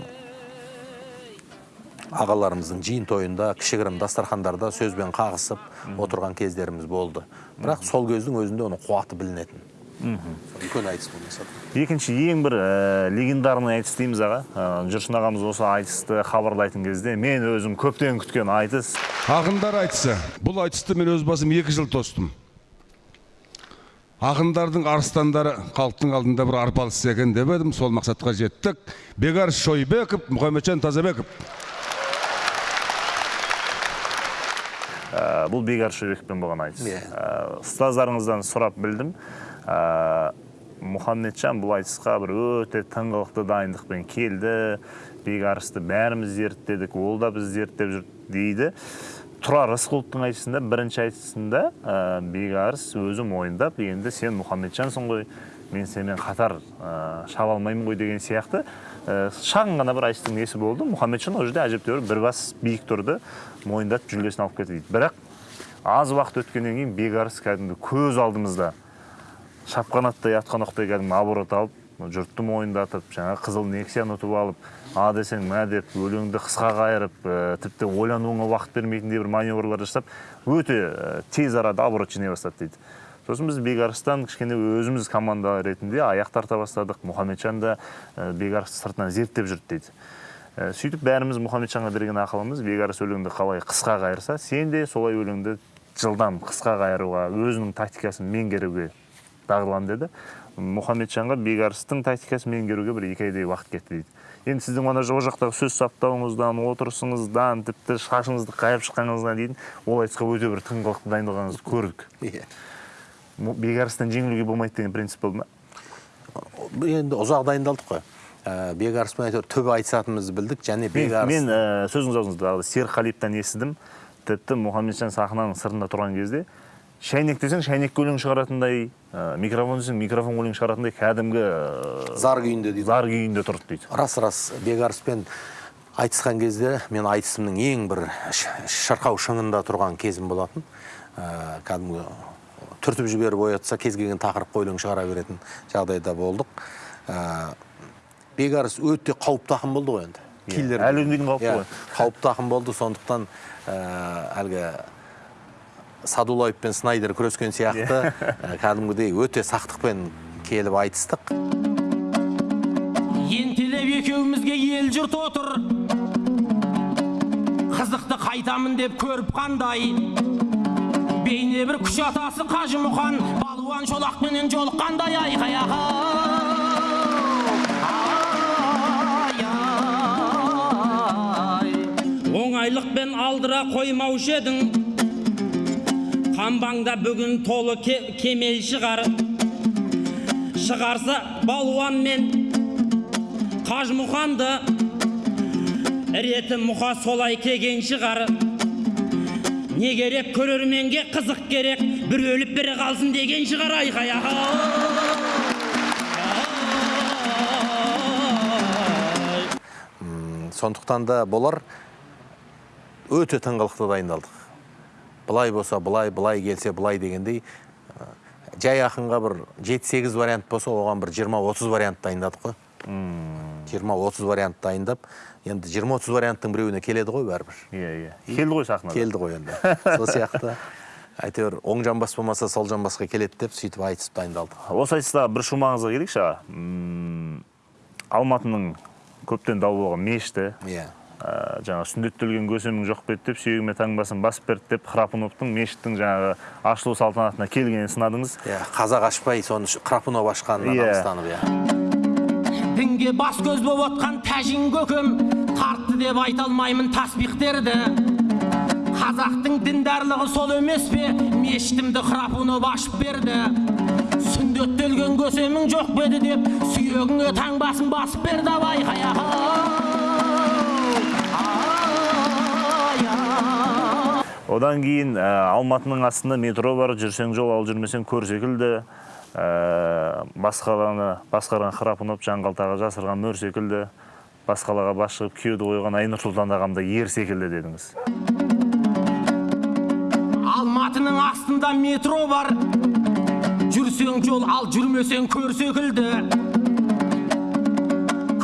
ағаларымыздың жиын тойында кішігірім дастархандарда сөзбен қағысып отырған кездеріміз болды. Бірақ сол кездің өзінде оның қуаты білінетін. Үлкен айтыс болмаса екінші ең бір ә, легендарный айтыс дейміз аға. Ә, жүрсін ағамыз осы айтысты хабарлайтын кезде мен өзім көптен күткен айтыс. Ақындар айтысы. Бұл айтысты мен өз басым екі жыл тостым. Ақындардың арыстандары халықтың алдында бір арпалыс екен деп едім. Сол мақсатқа жеттік. Бекарыс шойбеков мұхамеджан тазабеков. Ә, бұл бегар шөбекпен болған айтыс. Иә. Ә, ұстаздарыңыздан сұрап білдім. Ә, мұхаммеджан бұл айтысқа бір өте тыңғылықты дайындықпен келді. Бекарысты бәріміз зерттедік ол да біз зерттеп жүр дейді. Тұрар рысқұловтың айтысында бірінші айтысында ә, бекарыс өзі мойындап енді сен мұхаммеджансың ғой мен сенімен қатар ә, шаба алмаймын ғой деген сияқты. Ә, шағын ғана бір айтыстың несі болды. Мұхаммеджан ол жерде әжептәуір бір бас биік тұрды мойындатып жүлдесін алып кетті дейді. Бірақ аз уақыт өткеннен кейін бекарыс кәдімгі көз алдымызда шапқан аттай атқан оқтай кәдімгі оборот алып жұртты мойындатып жаңағы қызыл нексияны ұтып алып а десең мә деп өлеңді қысқа қайырып ә, тіпті ойлануыңа уақыт бермейтіндей бір маневрлар жасап өте ә, тез арада оборот жинай бастады дейді. Сосын біз бекарыстан кішкене өзіміз команда ретінде аяқ тарта бастадық. Мұхамеджан да ә, бекарысты сыртынан зерттеп жүрді дейді. Ә, сөйтіп бәріміз мұхамеджанға берген ақылымыз бекарыс өлеңді қалай қысқа қайырса сен де солай өлеңді жылдам қысқа қайыруға өзінің тактикасын меңгеруге дағдылан деді. Мұхамеджанға бекарыстың тактикасын меңгеруге бір екі айдай уақыт кетті дейді. Енді сіздің ана ол жақтағы сөз саптауыңыздан отырысыңыздан тіпті шашыңызды қайып шыққаныңыздан дейін ол айтысқа өте бір тыңғылықты дайындалғаныңызды көрдік. Иә. Бекарыстан жеңілуге болмайды деген принцип болды ма? Енді ұзақ дайындалдық қой. Ә, бекарыспен әйтеуір түбі айтысатынымызды білдік және бекарыс мен ә, сөзіңіз аузыңызда серқалиевтан естідім тіпті мұхамеджан сахнаның сыртында тұрған кезде шәйнек десең шәйнекке өлең шығаратындай ә, микрофон десең микрофон өлең шығаратындай кәдімгі ә, зар күйінде дейді. зар күйінде тұрды дейді. Рас рас. Бекарыспен айтысқан кезде мен айтысымның ең бір шырқау шыңында тұрған кезім болатын. Ә, кәдімгі түртіп жіберіп оятса кез келген тақырыпқа өлең шығара беретін жағдайда болдық. Ә, бекарыс өте қауіпті ақын болды ғой енді. Киллер. әлі күнге дейін қауіпті Иә, ғой. қауіпті ақын болды. Сондықтан ә, әлгі садулаев пен снайдер күрескен сияқты. Ә, кәдімгідей өте сақтықпен келіп айтыстық. Ентелеп екеумізге ел жұрт отыр. Қызықты қайтамын деп көріп қандай? Бейне бір күш атасы қажымұқан. Балуан шолақпенен жолыққандай айқай оңайлықпен алдыра қоймаушы едің. Қамбаңда бүгін толы ке- кемел шығар. Шығарса балуан мен қажымұқанды. Реті мұқа солай келген шығар. Не керек көрерменге қызық керек? Бір өліп бірі қалсын деген шығар айқай сондықтан да болар. Өте тыңғылықты дайындалдық. Былай болса былай былай келсе былай дегендей ә, жай ақынға бір жеті сегіз вариант болса оған бір жиырма отыз вариант дайындадық қой. Жиырма отыз вариант дайындап енді жиырма отыз варианттың біреуіне келеді ғой бәрібір. Иә иә. Келді ғой сахнаға келді ғой енді. [LAUGHS] Сол сияқты. Әйтеуір оң жамбас болмаса сол жамбасқа келеді деп сөйтіп айтысып дайындалдық. Осы айтыста бір шумағыңызға келейікші аға. Алматының көптен дау болған мешіті. Иә. Жаңағы сүндеттелген көсемің жоқ па еді деп сүйегіме таңбасын басып берді деп храпуновтың мешіттің жаңағы ашылу салтанатына келгенін сынадыңыз. Иә қазақ ашпай соны крапунов ашқанына Иә. намыстанып иә. Дінге бас көз болып отқан тәжин көкем тартты деп айта алмаймын таспихтерді қазақтың діндарлығы сол емес пе? Мешітімді храпунов ашып берді. Сүндеттелген көсемің жоқ па еді деп сүйегіңе таңбасын басып берді ау айқай одан кейін ә, алматының астында метро бар жүрсең жол ал жүрмесең көр секілді. Ә, басқаланы басқарған храпунов жаңғалтаға жасырған мөр секілді. Басқалаға бас шығып күйеуді қойған айнұр сұлтан ер секілді дедіңіз. Алматының астында метро бар. Жүрсең жол ал жүрмесең көр секілді.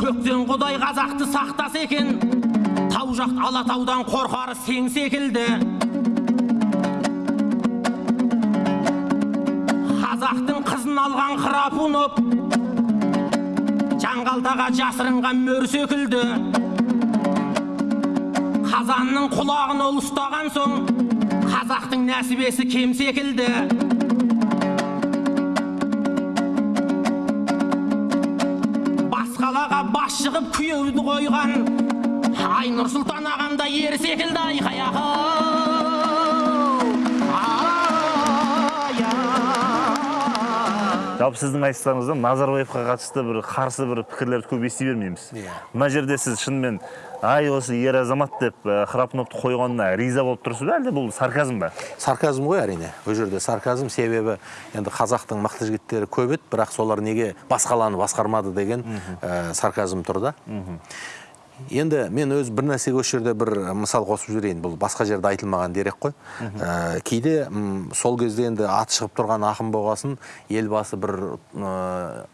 Көктен құдай қазақты сақтаса екен. Тау жақ алатаудан қорқары сең секілді. Храпунов жаңғалтаға жасырынған мөр секілді. Қазанның құлағын ол ұстаған соң қазақтың нәсібесі кем секілді. Басқалаға бас шығып күйеуді қойған айнұр сұлтан ағам да ер секілді айқай жалпы сіздің айтыстарыңыздан назарбаевқа қатысты бір қарсы бір пікірлерді көп ести бермейміз. Иә. мына жерде сіз шынымен ай осы ер азамат деп храпуновты қойғанына риза болып тұрсыз ба? Әлде бұл сарказм ба? Сарказм ғой әрине ол жерде сарказм. Себебі енді қазақтың мықты жігіттері көп еді бірақ солар неге басқаланы басқармады деген ә, сарказм тұр да. Енді мен өз бір нәрсеге осы жерде бір мысал қосып жіберейін. Бұл басқа жерде айтылмаған дерек қой. Ә, кейде сол кезде енді аты шығып тұрған ақын болғасын елбасы бір ә,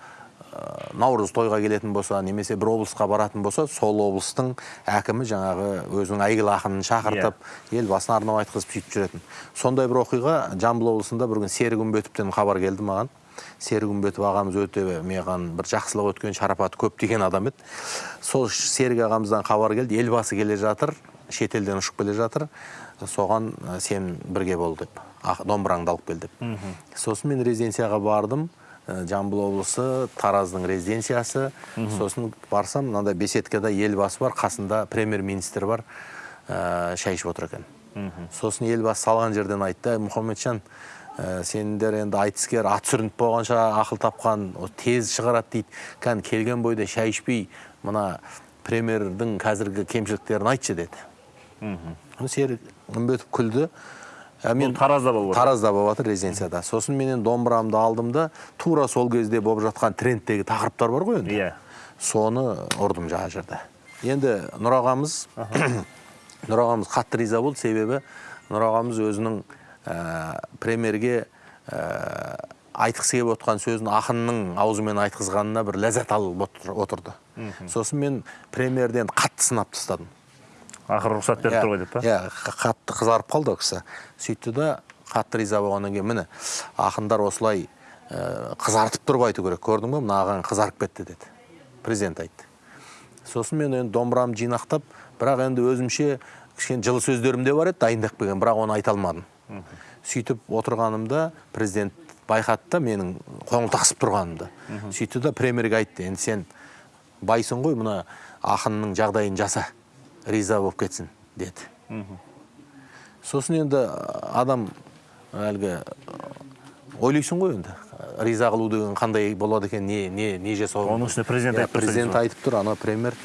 наурыз тойға келетін болса немесе бір облысқа баратын болса сол облыстың әкімі жаңағы өзінің әйгілі ақынын шақыртып елбасына арнап айтқызып сөйтіп жүретін. Сондай бір оқиға жамбыл облысында бір күні серік үмбетовтен хабар келді маған. Серік үмбетов ағамыз өте маған бір жақсылық өткен шарапаты көп деген адам еді. Сол серік ағамыздан хабар келді елбасы келе жатыр шетелден ұшып келе жатыр. Соған сен бірге бол деп домбыраңды алып кел деп. Сосын мен резиденцияға бардым. Жамбыл облысы тараздың резиденциясы. Сосын барсам мынандай беседкада елбасы бар қасында премьер министр бар ә, шай ішіп отыр екен. Сосын елбасы салған жерден айтты «Әй, мұхамеджан ә, сендер енді айтыскер ат сүрініп болғанша ақыл тапқан о, тез шығарады дейді. Кәні келген бойда шай ішпей мына премьердің қазіргі кемшіліктерін айтшы деді. Оны серік үмбетов күлді. Ә, мен Таразда болып таразда болып жатыр резиденцияда сосын менен домбырамды алдым да тура сол кезде болып жатқан трендтегі тақырыптар бар ғой енді. Иә. соны ұрдым жаңа жерде. Енді нұр ағамыз [COUGHS] нұр ағамыз қатты риза болды. Себебі нұр ағамыз өзінің ә, премьерге ә, айтқысы келіп отқан сөзін ақынның аузымен айтқызғанына бір ләззат алып отыр- отырды. Сосын мен премьерден қатты сынап тастадым. Ақыры рұқсат беріп тұр ғой деп па? Иә қатты қызарып қалды ол кісі. Сөйтті да қатты риза болғаннан кейін міне ақындар осылай ә, қызартып тұрып айту керек. Көрдің ба мына ағаң қызарып кетті деді. Президент айтты. Сосын мен енді домбырамды жинақтап бірақ енді өзімше кішкене жылы сөздерім де бар еді дайындап келген бірақ оны айта алмадым. Сөйтіп отырғанымда президент байқады да менің қоңылтақсып тұрғанымды сөйтті да премьерге айтты енді сен байсың ғой мына ақынның жағдайын жаса риза болып кетсін деді. Сосын енді адам әлгі ойлайсың ғой енді риза қылу деген қандай болады екен не не не жасау Оның үстіне президент Иә, айтып тұрса президент айтып тұр ана премьер.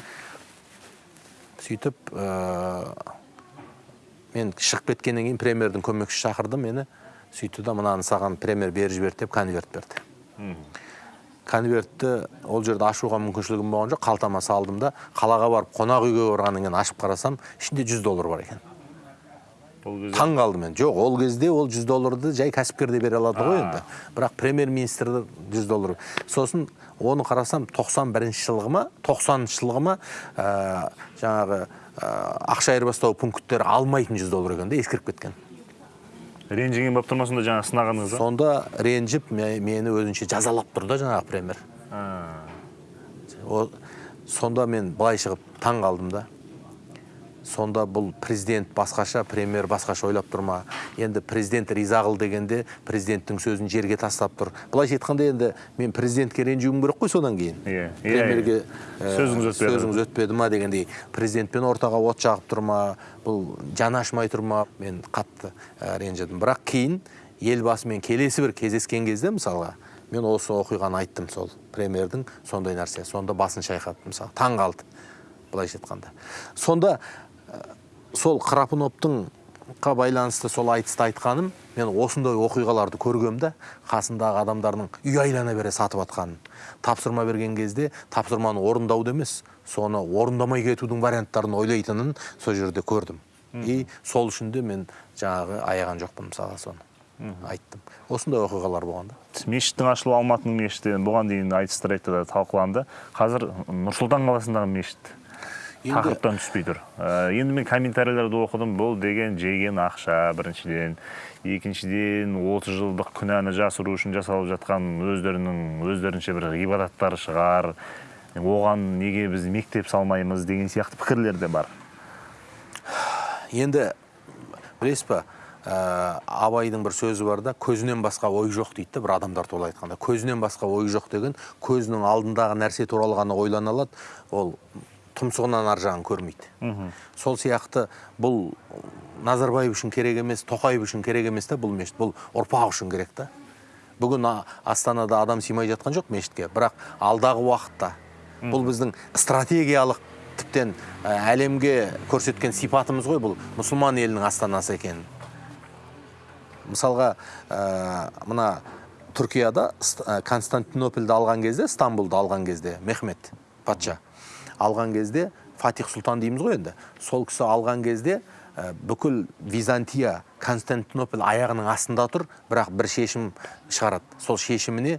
Сөйтіп ә, мен шығып кеткеннен кейін премьердің көмекшісі шақырды мені сөйтті да мынаны саған премьер беріп жіберді деп конверт берді. Конвертті ол жерде ашуға мүмкіншілігім болған жоқ қалтама салдым да қалаға барып қонақ үйге барғаннан кейін ашып қарасам ішінде 100 доллар бар екен. Таң қалдым мен. Жоқ ол кезде ол 100 долларды жай кәсіпкер де бере алады ғой енді. Бірақ премьер министрді 100 доллар. Сосын оны қарасам 91 жылғы ма 90 жылғы ма ә, жаңағы ақша айырбастау пункттері алмайтын 100 доллар екен де ескіріп кеткен. Ренжіген болып тұр ма сонда жаңағы сынағаныңыз да сонда ренжіп ме- мені өзінше жазалап тұр да жаңағы премьер. Сонда мен былай шығып таң қалдым да. Сонда бұл президент басқаша премьер басқаша ойлап тұр ма? Енді президент риза қыл дегенде президенттің сөзін жерге тастап тұр. Былайша айтқанда енді мен президентке ренжуім керек қой содан кейін. Иә, иә, премьерге иә. ә, Сөзіңіз өтпеді. сөзіңіз өтпеді ма дегендей. Президентпен ортаға от жағып тұр ма? Бұл жаны ашымай тұр ма? Мен қатты ә, ренжідім. Бірақ кейін елбасымен келесі бір кездескен кезде мысалға мен осы оқиғаны айттым сол премьердің сондай нәрсе сонда басын шайқады мысалы таң қалды былайша айтқанда. Сонда сол қарапұноптың қа байланысты сол айтысты айтқаным мен осындай оқиғаларды көргем да қасындағы адамдардың үй айлана бере сатып жатқанын тапсырма берген кезде тапсырманы орындауды емес соны орындамай кетудің варианттарын ойлайтынын сол жерде көрдім. И сол үшін де мен жаңағы аяған жоқпын мысалға соны. Айттым. Осындай оқиғалар болған да мешіттің ашылуы алматының мешіті бұған дейін айтыстар айтты талқыланды. Қазір нұр сұлтан қаласындағы мешіт. Тақырыптан түспей тұр Ә, енді мен комментарийлерді оқыдым. Бұл деген жеген ақша біріншіден. Екіншіден 30 жылдық күнәні жасыру үшін жасалып жатқан өздерінің өздерінше бір ғибадаттары шығар. Оған неге біз мектеп салмаймыз деген сияқты пікірлер де бар. Енді білесіз ба ә, абайдың бір сөзі бар да көзінен басқа ой жоқ дейді да бір адамдар туралы айтқанда. Көзінен басқа ой жоқ деген көзінің алдындағы нәрсе туралы ғана ойлана алады. Ол тұмсығынан ар жағын көрмейді. Сол сияқты бұл назарбаев үшін керек емес тоқаев үшін керек емес та бұл мешіт. Бұл ұрпақ үшін керек та бүгін астанада адам сыймай жатқан жоқ мешітке бірақ алдағы уақытта бұл біздің стратегиялық тіптен әлемге көрсеткен сипатымыз ғой бұл мұсылман елінің астанасы екенін мысалға ә, мына түркияда Ст- ә, константинопольді алған кезде стамбулды алған кезде мехмет патша алған кезде фатих сұлтан дейміз ғой енді. Сол кісі алған кезде ә, бүкіл византия константинополь аяғының астында тұр бірақ бір шешім шығарады. Сол шешіміне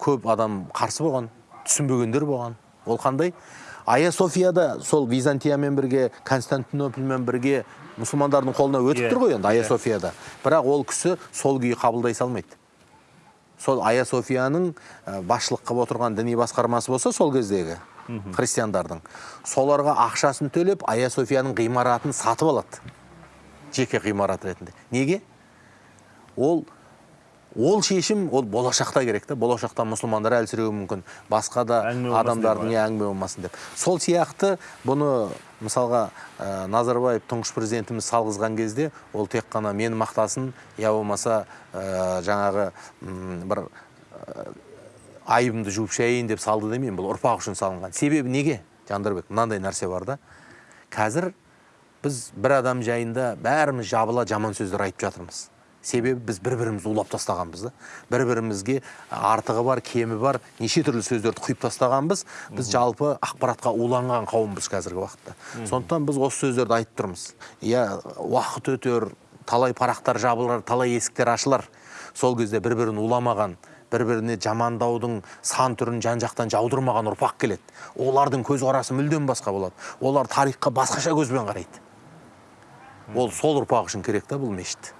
көп адам қарсы болған түсінбегендер болған. Ол қандай? Ая софияда сол византиямен бірге константинопольмен бірге мұсылмандардың қолына өтіп Иә, тұр ғой енді ая софияда бірақ ол кісі сол күйі қабылдай салмайды. Сол ая софияның ә, басшылық қылып отырған діни басқармасы болса сол кездегі. Христиандардың. Соларға ақшасын төлеп ая софияның ғимаратын сатып алады. Жеке ғимарат ретінде. Неге? Ол ол шешім ол болашақта керек та. Болашақта мұсылмандар әлсіреуі мүмкін. Басқа да адамдардың иә, әңгіме болмасын деп. Сол сияқты бұны мысалға ә, назарбаев тұңғыш президентіміз салғызған кезде ол тек қана мені мақтасын я болмаса ә, жаңағы м, бір ә, айыбымды жуып шаяйын деп салды демеймін бұл ұрпақ үшін салынған. Себебі неге? Жандарбек мынандай нәрсе бар да. Қазір біз бір адам жайында бәріміз жабыла жаман сөздер айтып жатырмыз. Себебі біз бір бірімізді улап тастағанбыз да. Бір бірімізге артығы бар кемі бар неше түрлі сөздерді құйып тастағанбыз. Біз жалпы ақпаратқа уланған қауымбыз қазіргі уақытта. Сондықтан біз осы сөздерді айтып тұрмыз. Иә уақыт өтер талай парақтар жабылар талай есіктер ашылар. Сол кезде бір бірін уламаған бір біріне жамандаудың сан түрін жан жақтан жаудырмаған ұрпақ келеді. Олардың көзқарасы мүлдем басқа болады. Олар тарихқа басқаша көзбен қарайды. Ол сол ұрпақ үшін керек та бұл мешіт.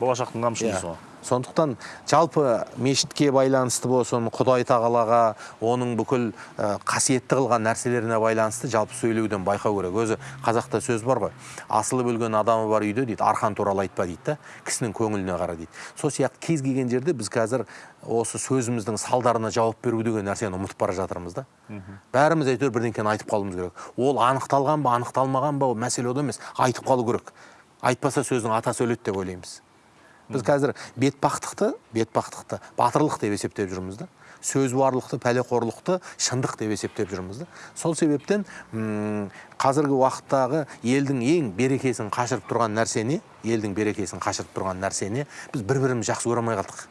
Болашақтың қамшысы ғой. Сондықтан жалпы мешітке байланысты болсын құдай тағалаға оның бүкіл ә, қасиетті қылған нәрселеріне байланысты жалпы сөйлеуден байқау керек. Өзі қазақта сөз бар ғой. Асылып өлген адамы бар үйде дейді арқан туралы айтпа дейді да кісінің көңіліне қара дейді. Сол сияқты кез келген жерде біз қазір осы сөзіміздің салдарына жауап беру деген нәрсені ұмытып бара жатырмыз да. Бәріміз әйтеуір бірдеңкені айтып қалуымыз керек. Ол анықталған ба анықталмаған ба ол мәселе ода емес. Айтып қалу керек. Айтпаса сөздің атасы өледі деп ойлаймыз. Біз қазір бетпақтықты бетпақтықты батырлық деп есептеп жүрміз да. Сөзуарлықты пәлеқорлықты шындық деп есептеп жүрміз да. Сол себептен м, қазіргі уақыттағы елдің ең берекесін қашырып тұрған нәрсе не? Елдің берекесін қашырып тұрған нәрсе не? Біз бір бірімізді жақсы көре алмай қалдық.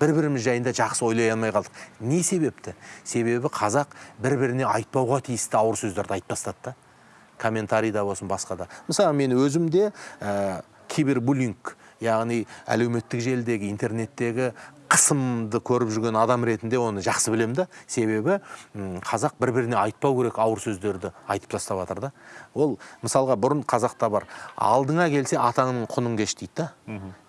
Бір біріміз жайында жақсы ойлай алмай қалдық. Не себепті? Себебі қазақ бір біріне айтпауға тиісті ауыр сөздерді айтып тастады да. Комментарийда болсын басқа да. Мысалы мен өзім де ә, кибербуллинг яғни әлеуметтік желідегі интернеттегі қысымды көріп жүрген адам ретінде оны жақсы білемін да. Себебі қазақ бір біріне айтпау керек ауыр сөздерді айтып тастап жатыр да. Ол мысалға бұрын қазақта бар. Алдыңа келсе атаңның құнын кеш дейді да.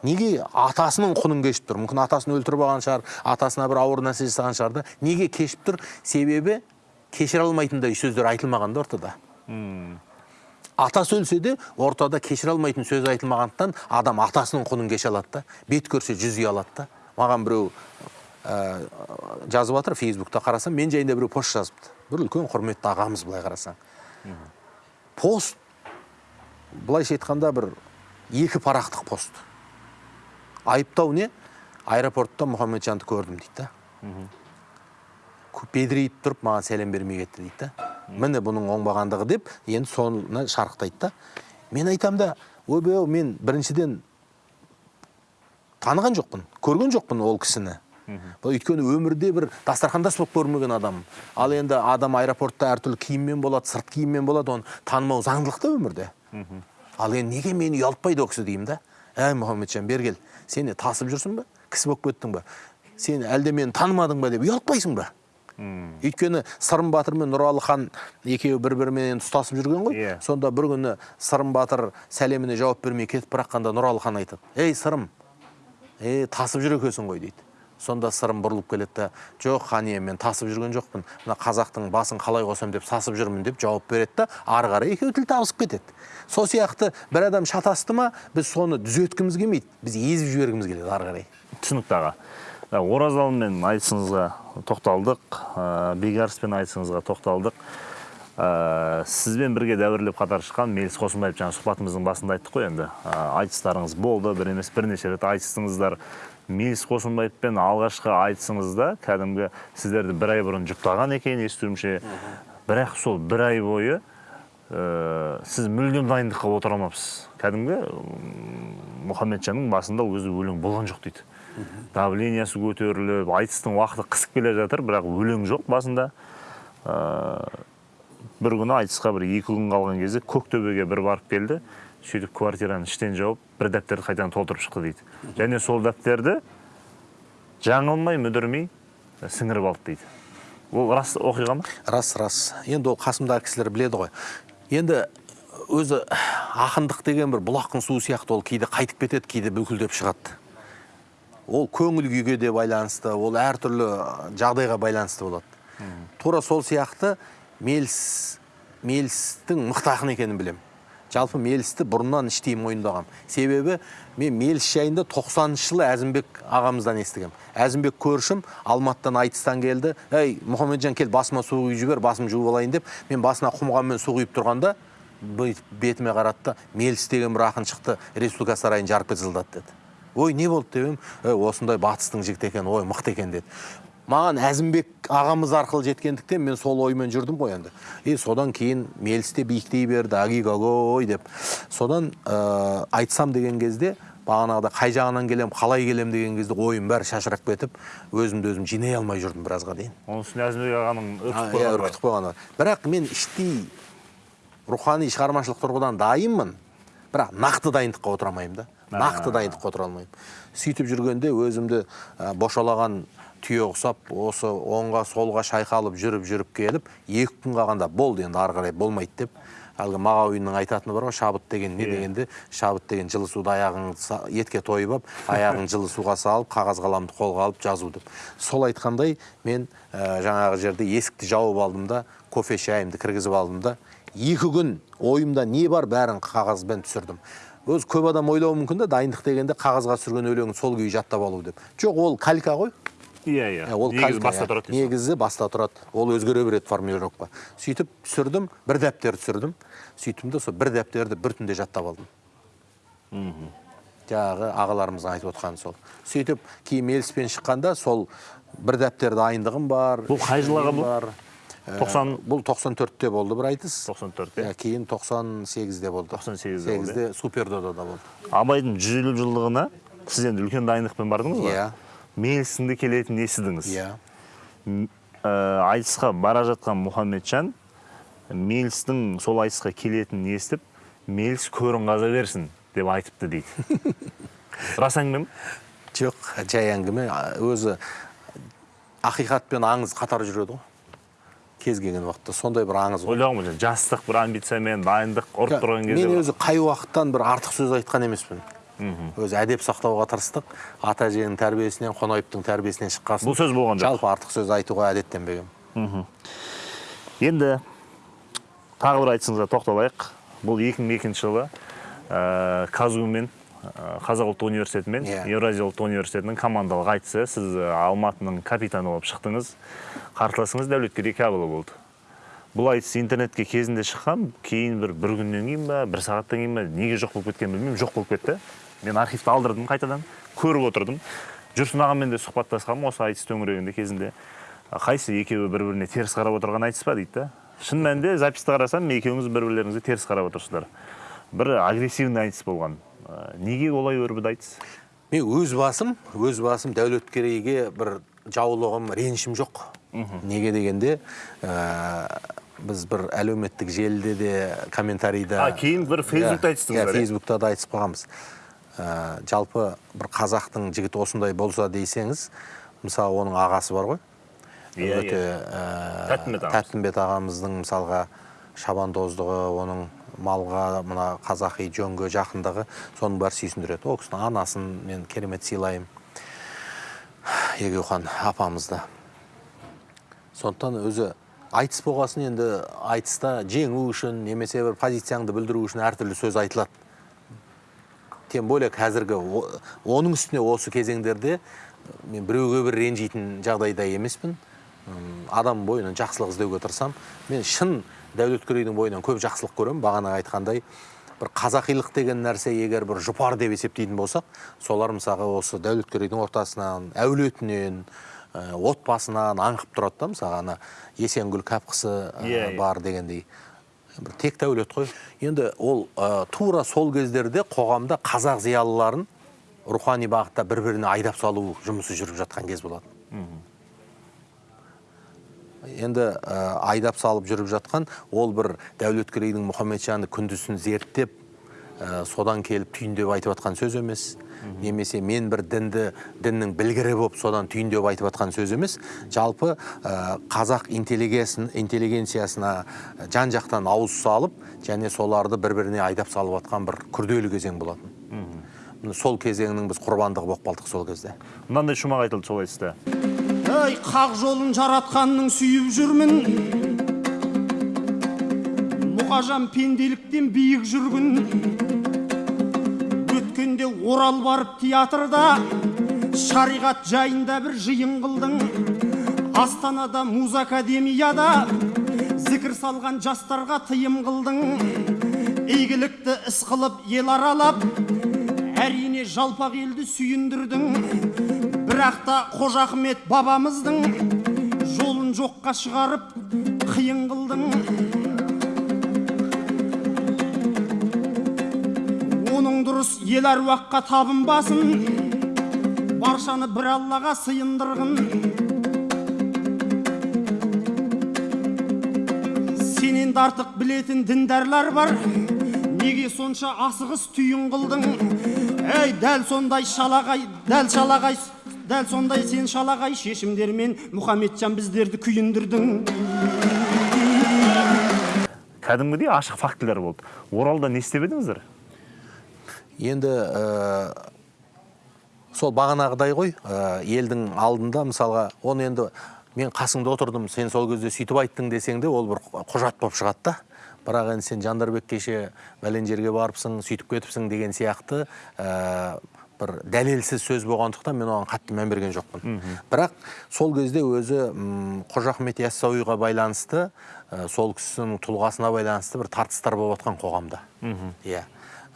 Неге атасының құнын кешіп тұр? Мүмкін атасын өлтіріп алған шығар атасына бір ауыр нәрсе жасаған шығар да. Неге кешіп тұр? Себебі кешіре алмайтындай сөздер айтылмаған да ортада. Атасы өлсе де ортада кешіре алмайтын сөз айтылмағандықтан адам атасының құнын кеше алады да бет көрсе жүз үй алады да. Маған біреу ә, жазып жатыр фейсбукта қарасам мен жайында біреу пост жазыпты. Бір үлкен құрметті ағамыз былай қарасаң. Пост былайша айтқанда бір екі парақтық пост. Айыптау не? Аэропортта мұхамеджанды көрдім дейді да. Бедірейіп тұрып маған сәлем бермей кетті дейді да. Міне бұның оңбағандығы деп енді соны шарықтайды да. Мен айтам да ойбай мен біріншіден таныған жоқпын көрген жоқпын ол кісіні өйткені өмірде бір дастархандас болып көрмеген адам ал енді адам аэропортта әртүрлі киіммен болады сырт киіммен болады оны танымау заңдылық та өмірде. Ал енді неге мені ұялтпайды ол кісі деймін да? Әй мұхамеджан бері кел. Сен не тасып жүрсің ба кісі болып кеттің ба сен әлде мені танымадың ба деп ұялтпайсың ба? Өйткені сырым батыр мен нұралы хан екеуі бір бірімен тұстасып жүрген ғой. Иә. сонда бір күні сырым батыр сәлеміне жауап бермей кетіп бара жатқанда нұралы хан айтады ей сырым е тасып жүр екенсің ғой дейді. Сонда сырым бұрылып келеді да жоқ хан ием мен тасып жүрген жоқпын. Мына қазақтың басын қалай қосамын деп сасып жүрмін деп жауап береді да ары қарай екеуі тіл табысып кетеді. Сол сияқты бір адам шатасты ма біз соны түзеткіміз келмейді. Біз езіп жібергіміз келеді ары қарай. Түсінікті аға. Ә, оразалмен айтысыңызға тоқталдық. Ә, айтысыңызға тоқталдық. Ә, сізбен бірге дәуірлеп қатар шыққан меліс қосымбаев жаңа сұхбатымыздың басында айттық қой енді. Ә, айтыстарыңыз болды бір емес бірнеше рет айтыстыңыздар. Меліс қосымбаевпен алғашқы айтысыңызда кәдімгі сіздерді бір ай бұрын жұптаған екен естуімше. Бірақ сол бір ай бойы ә, сіз мүлдем дайындыққа отыра алмапсыз. Кәдімгі мұхамеджанның басында кезде өлең болған жоқ дейді. Давлениясы көтеріліп айтыстың уақыты қысып келе жатыр бірақ өлең жоқ басында. Ә, бір күні айтысқа бір екі күн қалған кезде көктөбеге бір барып келді. Сөйтіп квартираны іштен жауып бір дәптерді қайтадан толтырып шықты дейді. Және сол дәптерді жаңылмай мүдірмей сіңіріп алды дейді. Ол рас оқиға ма? Рас рас. Енді ол қасымдағы кісілер біледі ғой. Енді өзі ақындық деген бір бұлақтың суы сияқты ол кейде қайтып кетеді кейде бүлкілдеп шығады. Ол көңіл күйге де байланысты ол әртүрлі жағдайға байланысты болады. Тура сол сияқты меліс мелістің мықты ақын екенін білемін. Жалпы мелісті бұрыннан іштей мойындағам. Себебі мен меліс жайында 90 жылы әзімбек ағамыздан естігем. Әзімбек көршім алматыдан айтыстан келді. Ей мұхамеджан кел басыма су құйып жібер басым жуып алайын деп мен басына құмғанмен су құйып тұрғанда бүйтіп бетіме қарады да меліс деген бір ақын шықты республика сарайын жарып салдады деді. Ой не болды деп едім. «Ей, осындай батыстың жігіті екен ой мықты екен деді. Маған әзімбек ағамыз арқылы жеткендіктен мен сол оймен жүрдім ғой енді. И содан кейін меліс те биіктей берді агигагой деп. Содан ә, айтсам деген кезде бағанағыда қай жағынан келем қалай келем деген кезде ойым бәрі шашырап кетіп өзімді өзім жинай алмай жүрдім біразға дейін. Оның үстіне әзімбек ағаның үркітіп иә, қойғаны бар. үркітіп қойғаны бар. бірақ мен іштей рухани шығармашылық тұрғыдан дайынмын. Бірақ нақты дайындыққа отыра алмаймын да. Нақты дайындыққа отыра алмаймын. Сөйтіп жүргенде өзімді ә, бошалаған түйе ұқсап осы оңға солға шайқалып жүріп жүріп келіп екі күн қалғанда болды енді ары қарай болмайды деп. Әлгі мағауиннің айтатыны бар ғой шабыт деген не дегенде шабыт деген жылы суды аяғың етке тойып алып аяғын жылы суға салып қағаз қаламды қолға алып жазу деп. Сол айтқандай мен ә, жаңағы жерде есікті жауып алдым да кофе шайымды кіргізіп алдым да екі күн ойымда не бар бәрін қағазбен түсірдім. Өзі көп адам ойлауы мүмкін да дайындық дегенде қағазға түсірген өлеңін сол күйі жаттап алу деп. Жоқ ол калька ғой. Иә иә. Ол негізі баста иә. тұрады негізі баста тұрады. Ол өзгере береді формулировка сөйтіп түсірдім бір дәптер түсірдім. Сөйттім де сол бір дәптерді бір түнде жаттап алдым. Жаңағы ағаларымыздың айтып отқаны сол. Сөйтіп кейін меліспен шыққанда сол бір дәптер дайындығым бар Бұл қай жылы аға бұл? Бар. Ә, 90 бұл 94-те болды бір айтыс 94 Иә, кейін 98-де болды 98-де болды, 8-де супердодада болды абайдың жүз елу жылдығына сіз енді үлкен дайындықпен бардыңыз ғой. Иә. мелісінде келетінін естідіңіз иә ә, айтысқа бара жатқан мұхамеджан мелістің сол айтысқа келетінін естіп меліс көрін қаза берсін деп айтыпты дейді. Рас әңгіме ме жоқ жай әңгіме өзі ақиқат пен аңыз қатар жүреді ғой. Кез келген уақытта сондай бір аңыз келеді жастық бір амбициямен дайындық ұрып тұрған кезде мен өзі қай уақыттан бір артық сөз айтқан емеспін. Өзі әдеп сақтауға тырыстық ата әженің тәрбиесінен қонаевтың тәрбиесінен шыққасын. Бұл сөз болған жоқ. жалпы артық сөз айтуға әдеттенбегенмін. Енді тағы бір айтысыңызға тоқталайық. Бұл 2002 жылы ә, казгу мен ә, қазақ ұлттық университеті мен Иә. еуразия ұлттық университетінің командалық айтысы. Сіз ә, алматының капитаны болып шықтыңыз. Қарсыласыңыз дәулеткерей кәпұлы болды. Бұл айтыс интернетке кезінде шыққан кейін бір бір күннен кейін ба бір сағаттан кейін ба неге жоқ болып кеткенін білмеймін жоқ болып кетті. Мен архивті алдырдым қайтадан көріп отырдым. Жүрсін ағамен де сұхбаттасқанмын осы айтыс төңірегінде кезінде. А қайсы екеуі бір біріне теріс қарап отырған айтыс па дейді да. Шын мәнінде записьті қарасам екеуіңіз бір бірлеріңізге теріс қарап отырсыздар. Бір агрессивный айтыс болған. Неге олай өрбіді айтыс мен өз басым өз басым дәулеткерейге бір жаулығым ренішім жоқ неге дегенде ә, біз бір әлеуметтік желіде де комментарийда А, кейін бір Фейсбукта Иә, айтыстыңыздар, иә иә? фейсбукта да айтысып қалғанбыз Ә, жалпы бір қазақтың жігіті осындай болса дейсеңіз мысалы оның ағасы бар ғой Иә, өте иә. ә, Тәттімбет ағамыз. тәттімбет ағамыздың мысалға шабандоздығы оның малға мына қазақи жөнге жақындығы соның бәрі сүйсіндіреді. Ол кісінің анасын мен керемет сыйлаймын. Егеухан апамызды. Сондықтан өзі айтыс болғасын енді айтыста жеңу үшін немесе бір позицияңды білдіру үшін әртүрлі сөз айтылады. Тем более қазіргі оның үстіне осы кезеңдерде мен біреуге бір ренжитін жағдайда емеспін. Адам бойынан жақсылық іздеуге тырысамын. Мен шын дәулеткерейдің бойынан көп жақсылық көремін. Бағана айтқандай бір қазақилық деген нәрсе егер бір жұпар деп есептейтін болсақ солар мысалға осы дәулеткерейдің ортасынан әулетінен ә, отбасынан аңқып тұрады да мысалға ана есенгүл кәпқысы ә, Иә, иә. бар дегендей. Бір тек дәулет қой. Енді ол ә, тура сол кездерде қоғамда қазақ зиялыларын рухани бағытта бір біріне айдап салу жұмысы жүріп жатқан кез болады енді ә, айдап салып жүріп жатқан ол бір дәулеткерейдің мұхамеджанды күндізін зерттеп ә, содан келіп түйіндеп айтып жатқан сөз емес. Немесе мен бір дінді діннің білгірі болып содан түйіндеп айтып жатқан сөз емес. Жалпы ә, қазақ интеллигенциясын- интеллигенциясына жан жақтан ауыз салып және соларды бір біріне айдап салып жатқан бір күрделі кезең болатын. Сол кезеңнің біз құрбандығы болып қалдық сол кезде. Мынандай шумақ айтылды солай сізде ей қақ жолын жаратқанның сүйіп жүрмін. Мұқажан пенделіктен биік жүргін. Өткенде орал барып театрда шариғат жайында бір жиын қылдың. Астанада муз академияда зікір салған жастарға тыйым қылдың. Игілікті іс қылып ел аралап әрине жалпақ елді сүйіндірдің. Бірақ та қожа ахмет бабамыздың жолын жоққа шығарып қиын қылдың. Оның дұрыс ел әруаққа табынбасын баршаны бір аллаға сыйындырғын. Сенен де артық білетін діндарлар бар неге сонша асығыс түйін қылдың? Ей дәл сондай шалағай дәл шалағай дәл сондай сен шалағай шешімдермен мұхамеджан біздерді күйіндірдің. Кәдімгідей ашық фактілер болды. Оралда не істеп едіңіздер? Енді ә, сол бағанағыдай ғой. Ә, елдің алдында мысалға оны енді мен қасыңда отырдым сен сол кезде сөйтіп айттың десең де ол бір құжат болып шығады да. Бірақ енді сен жандарбек кеше бәлен жерге барыпсың сөйтіп кетіпсің деген сияқты. Ә, бір дәлелсіз сөз болғандықтан мен оған қатты мән берген жоқпын. Бірақ сол кезде өзі қожа ахмет яссауиға байланысты ә, сол кісінің тұлғасына байланысты бір тартыстар болып жатқан қоғамда. Иә.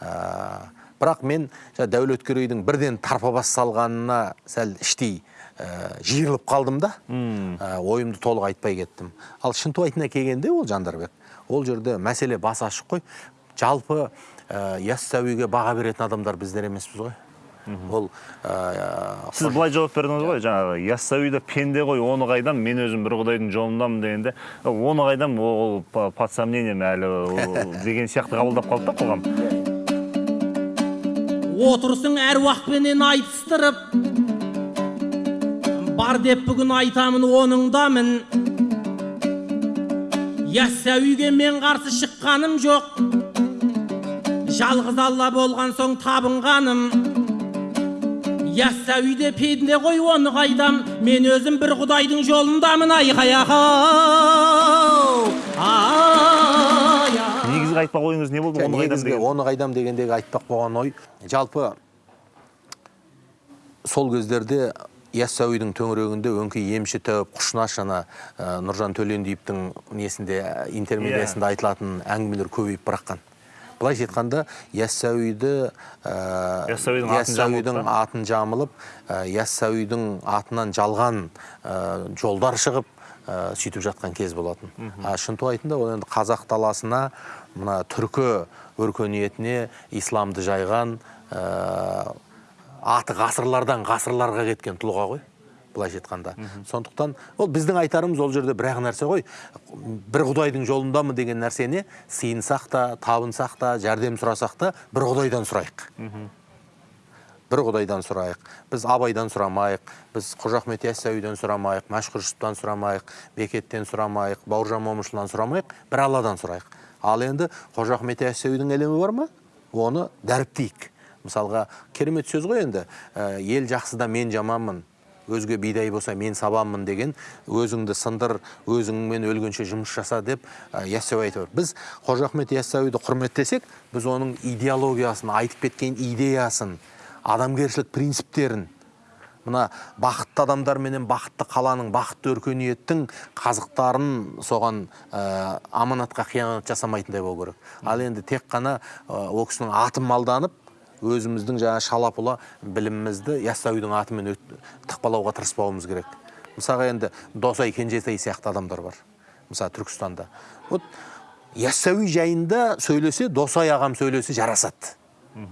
Ә, бірақ мен жаңа дәулеткерейдің бірден тарпа бас салғанына сәл іштей ә, жиырылып қалдым да. Ә, ойымды толық айтпай кеттім. Ал шынтуайтына келгенде ол жандарбек. Ол жерде мәселе басы ашық қой. Жалпы ә, яссауиге баға беретін адамдар біздер емеспіз ғой. Ол ә, сіз былай жауап бердіңіз ғой жаңағы яссауида пенде ғой оны қайдам мен өзім бір құдайдың жолындамын дегенде оны қайдам ол по- под сомнением әлі [LAUGHS] деген сияқты қабылдап қалды да қоғам. Отырсың әруақпенен айтыстырып бар деп бүгін айтамын оныңдамын яссауиге мен қарсы шыққаным жоқ жалғыз алла болған соң табынғаным яссауиде пенде ғой оны қайдам мен өзім бір құдайдың жолындамын айқай ақау негізгі айтпақ ойыңыз не болды? Оны қайдам негізгі деген? оны қайдам дегендегі айтпақ болған ой. Жалпы сол кездерде яссауидің төңірегінде өңкей емші тәуіп құшнаш ана ә, нұржан төлендиевтің несінде ә, интермедиясында айтылатын әңгімелер көбейіп бараққан былайша айтқанда яссауиді ә, Яссауидің атын жамылып яссауидің атын жамылып ә, яссауидің атынан жалған ә, жолдар шығып ә, сөйтіп жатқан кез болатын. А шынтуайтында ол енді қазақ даласына мына түркі өркениетіне исламды жайған ә, аты ғасырлардан ғасырларға кеткен тұлға ғой. Былайша айтқанда. Сондықтан ол біздің айтарымыз ол жерде бір ақ нәрсе ғой. Бір құдайдың жолындамын деген нәрсені сыйынсақ та табынсақ та жәрдем сұрасақ та бір құдайдан сұрайық. Бір құдайдан сұрайық. Біз абайдан сұрамайық біз қожа ахмет яссауиден сұрамайық мәшһүр жүсіптен сұрамайық бекеттен сұрамайық бауыржан момышұлынан сұрамайық бір алладан сұрайық. Ал енді қожа ахмет яссауидің ілімі бар ма? Оны дәріптейік. Мысалға керемет сөз ғой енді. Ә, ел жақсыда мен жаманмын. Өзге бидай болса мен сабанмын деген өзіңді сындыр өзіңмен өлгенше жұмыс жаса деп яссауи айтып біз қожа ахмет яссауиді құрметтесек біз оның идеологиясын айтып кеткен идеясын адамгершілік принциптерін мына бақытты адамдар менен бақытты қаланың бақытты өркениеттің қазықтарын соған ә, аманатқа қиянат жасамайтындай болу керек. Ал енді тек қана ол кісінің атын малданып өзіміздің жаңа шалапұла білімімізді яссауидің атымен тықпалауға тырыспауымыз керек. Мысалға енді досай кенжетай сияқты адамдар бар. Мысалы түркістанда. Вот яссауи жайында сөйлесе досай ағам сөйлесе жарасады.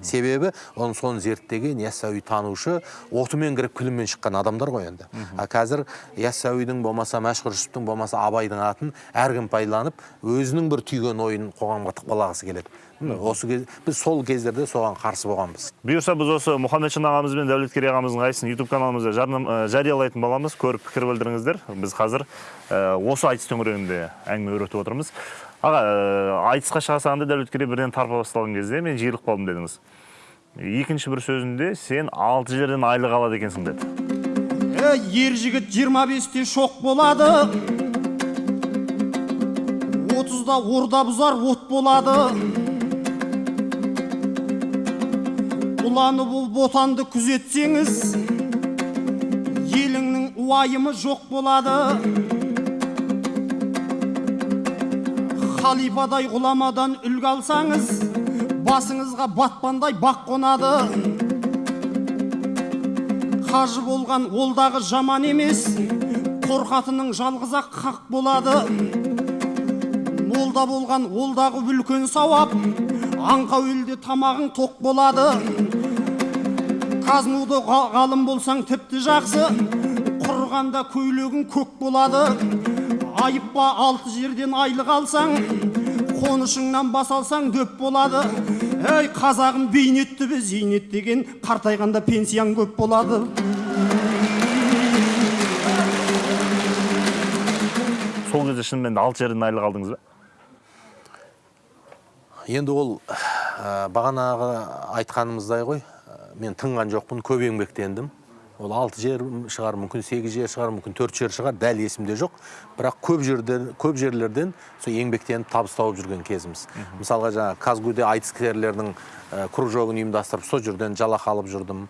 Себебі оның соны зерттеген яссауи танушы отымен кіріп күлімен шыққан адамдар ғой енді. А қазір яссауидің болмаса мәшһүр жүсіптің болмаса абайдың атын әркім пайдаланып өзінің бір түйген ойын қоғамға тықпалағысы келеді. Осы кез біз сол кездерде соған қарсы болғанбыз. Бұйырса біз осы мұхаммедшин ағамыз бен дәулеткерей ағамыздың қайсысын ютуб каналымызда жариялайтын боламыз көріп пікір білдіріңіздер. Біз қазір ә, осы айтыс төңірегінде әңгіме өретіп отырмыз. Аға ә, айтысқа шыға салғанда дәулеткерей бірден тарпа басталған кезде мен жиырылып қалдым дедіңіз. Екінші бір сөзінде сен алты жерден айлық алады екенсің деді. Ей, ер жігіт 25-те шоқ болады. Отызда орда бұзар от болады. Ұланы бұл ботанды күзетсеңіз еліңнің уайымы жоқ болады. Халифадай ғұламадан үлгі алсаңыз басыңызға батпандай бақ қонады. Қажы болған ол дағы жаман емес қорқатының жалғыз ақ хақ болады. Молда болған ол дағы үлкен сауап аңқау елде тамағың тоқ болады. Казнуды ға- ғалым болсаң тіпті жақсы. Құрғанда көйлегің көк болады. Айыппа алты жерден айлық алсаң қонышыңнан бас алсаң дөп болады. Ей қазағым бейнетті бе? Зейнет деген қартайғанда пенсияң көп болады. Сол кезде шынымен алты жерден айлық алдыңыз ба? Енді ол ә, бағанағы айтқанымыздай ғой. Ә, мен тыңған жоқпын көп еңбектендім. Ол алты жер шығар мүмкін сегіз жер шығар мүмкін төрт жер шығар дәл есімде жоқ. Бірақ көп жерден көп жерлерден сол еңбектеніп табыс тауып жүрген кезіміз. Мысалға жаңағы казгуде айтыскерлердің ә, кружогын ұйымдастырып сол жерден жалақы алып жүрдім.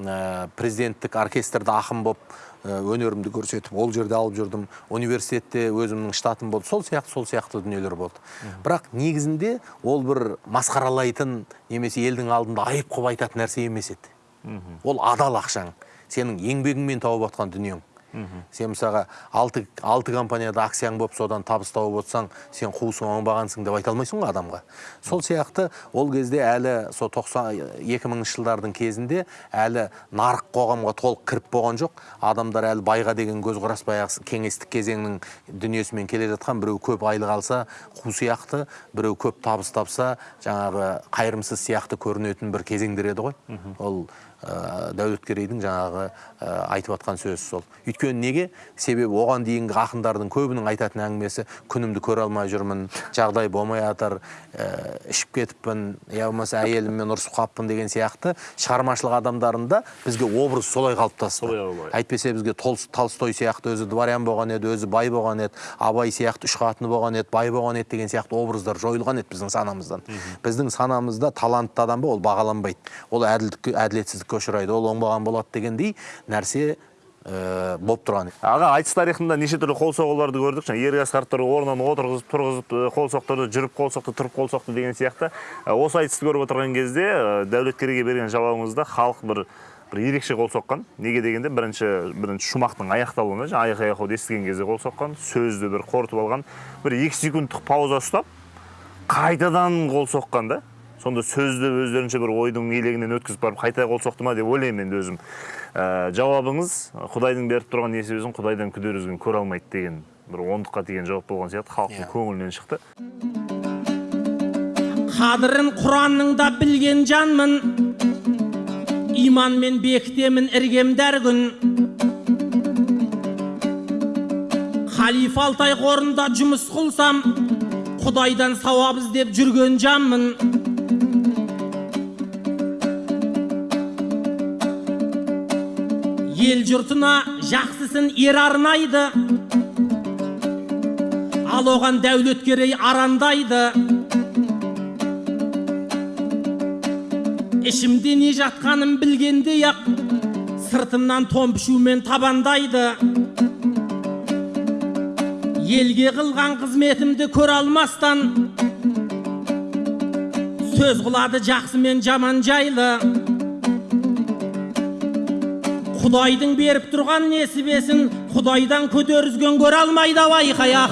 Ә, президенттік оркестрде ақын болып өнерімді көрсетіп ол жерде алып жүрдім. Университетте өзімнің штатым болды. Сол сияқты сол сияқты дүниелер болды. Бірақ негізінде ол бір масқаралайтын немесе елдің алдында айып қылып айтатын нәрсе емес еді. Ол адал ақшаң. Сенің еңбегіңмен тауып жатқан дүниең. Сен мысалға алты, алты компанияда акцияң болып содан табыс тауып отырсаң сен қуысың оңбағансың деп айта алмайсың ғой адамға. Сол сияқты ол кезде әлі сол тоқсан екі мыңыншы жылдардың кезінде әлі нарық қоғамға толық кіріп болған жоқ. Адамдар әлі байға деген көзқарас баяғы кеңестік кезеңнің дүниесімен келе жатқан. Біреу көп айлық алса қу сияқты. Біреу көп табыс тапса жаңағы қайырымсыз сияқты көрінетін бір кезеңдер еді ғой. Ол ә, дәулеткерейдің жаңағы ә, айтып жатқан сөзі сол. Өйткені неге? Себебі оған дейінгі ақындардың көбінің айтатын әңгімесі күнімді көре алмай жүрмін жағдай болмай жатыр ә, ішіп кетіппін я болмаса әйеліммен ұрысып қалыппын деген сияқты шығармашылық адамдарында бізге образ солай қалыптасты. Әйтпесе бізге Тол- толстой сияқты өзі дворян болған еді өзі бай болған еді абай сияқты үш қатыны болған еді бай болған еді деген сияқты образдар жойылған еді біздің санамыздан. Біздің санамызда талантты адам ба ол бағаланбайды. Ол әділдікке әділетсіздікке ұшырайды ол оңбаған болады дегендей нәрсе ә, болып тұрған аға айтыс тарихында неше түрлі қол соғуларды көрдік жаңа ерғас қарттар орнынан отырғызып тұрғызып қол соқтырды жүріп қол соқты тұрып қол соқты деген сияқты осы айтысты көріп отырған кезде дәулеткерейге берген жауабыңызда халық бір бір ерекше қол соққан неге дегенде бірінші бірінші шумақтың аяқталуына жаңа аяқ аяқауды естіген кезде қол соққан сөзді бір қорытып алған бір екі секундтық пауза ұстап қайтадан қол соққан да сонда сөзді өздерінше бір ойдың елегінен өткізіп барып қайта қол соқты ма деп ойлаймын енді өзім. Ә, жауабыңыз құдайдың беріп тұрған несібесін құдайдан күдер үзген көре алмайды деген бір ондыққа тиген жауап болған сияқты халықтың Иә. көңілінен шықты. Қадірін құранның да білген жанмын. Иманмен бекітемін іргемді әр күн халифа алтай қорында жұмыс қылсам құдайдан сауап іздеп жүрген жанмын. Ел жұртына жақсысын ер арнайды ал оған дәулеткерей арандайды. Ішімде не жатқанын білгендей ақ сыртымнан томпішумен табандайды. Елге қылған қызметімді көре алмастан сөз қылады жақсы мен жаман жайлы. Құдайдың беріп тұрған несібесін құдайдан көтерізген көре алмайды ау айқай ай,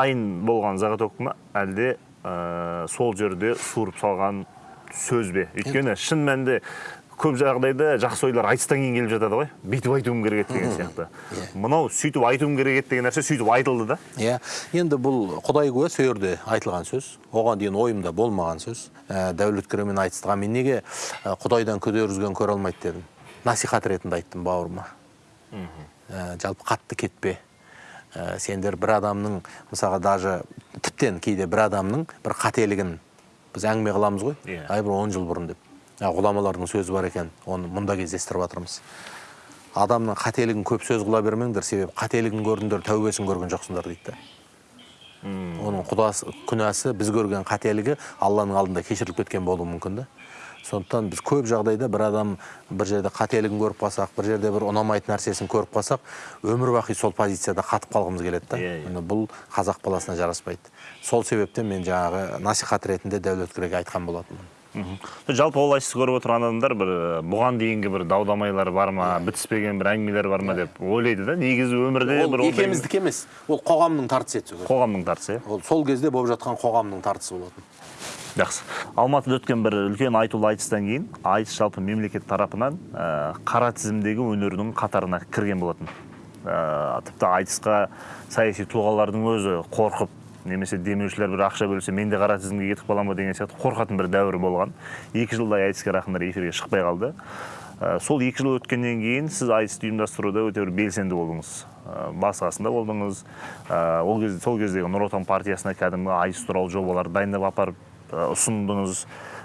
дайын болған заготовка ма әлде ә, сол жерде суырып салған сөз бе? Өйткені шын мәнінде көп жағдайда жақсы ойлар айтыстан кейін келіп жатады ғой. Бүйтіп айтуым керек еді деген сияқты. Мынау сөйтіп айтуым керек еді деген нәрсе сөйтіп айтылды да. Иә. Енді бұл құдай куә сол жерде айтылған сөз оған дейін ойымда болмаған сөз. Ә, дәулеткереймен айтыстыға мен неге ә, құдайдан күдер үзген көре алмайды дедім. Насихат ретінде айттым бауырыма. Ә, жалпы қатты кетпе. Ә, сендер бір адамның мысалға даже тіптен кейде бір адамның бір қателігін біз әңгіме қыламыз ғой. Иә. ай бір он жыл бұрын деп. Ғұламалардың сөзі бар екен оны мұнда кездестіріп жатырмыз адамның қателігін көп сөз қыла бермеңдер себебі қателігін көрдіңдер тәубесін көрген жоқсыңдар дейді да оның құдасы күнәсі біз көрген қателігі алланың алдында кешіріліп кеткен болуы мүмкін да сондықтан біз көп жағдайда бір адам бір жерде қателігін көріп қалсақ бір жерде бір ұнамайтын нәрсесін көріп қалсақ өмір бақи сол позицияда қатып қалғымыз келеді да. Иә, иә. Міне бұл қазақ баласына жараспайды. Сол себептен мен жаңағы насихат ретінде дәулеткерейге айтқан болатынмын. Мхм. жалпы ол айтысты көріп отырған адамдар бір бұған дейінгі бір дау дамайлар бар ма бітіспеген бір әңгімелер бар ма деп ойлайды да негізі өмірде ол бір екеуміздікі емес. Ол қоғамның тартысы еді қоғамның тартысы иә. Ол сол кезде болып жатқан қоғамның тартысы болатын. Жақсы. Алматыда өткен бір үлкен айтулы айтыстан кейін айтыс жалпы мемлекет тарапынан ә, қара тізімдегі өнердің қатарына кірген болатын. Ә, тіпті айтысқа саяси тұлғалардың өзі қорқып немесе демеушілер бір ақша бөлсе мен де қара тізімге кетіп қаламын ба? деген сияқты қорқатын бір дәуір болған. Екі жылдай айтыскер ақындар эфирге шықпай қалды. Ә, сол екі жыл өткеннен кейін сіз айтысты ұйымдастыруда өте бір белсенді болдыңыз. Ә, басы қасында болдыңыз. Ол кезде сол кездегі нұр отан партиясына кәдімгі айтыс туралы жобалар дайындап апарып ұсындыңыз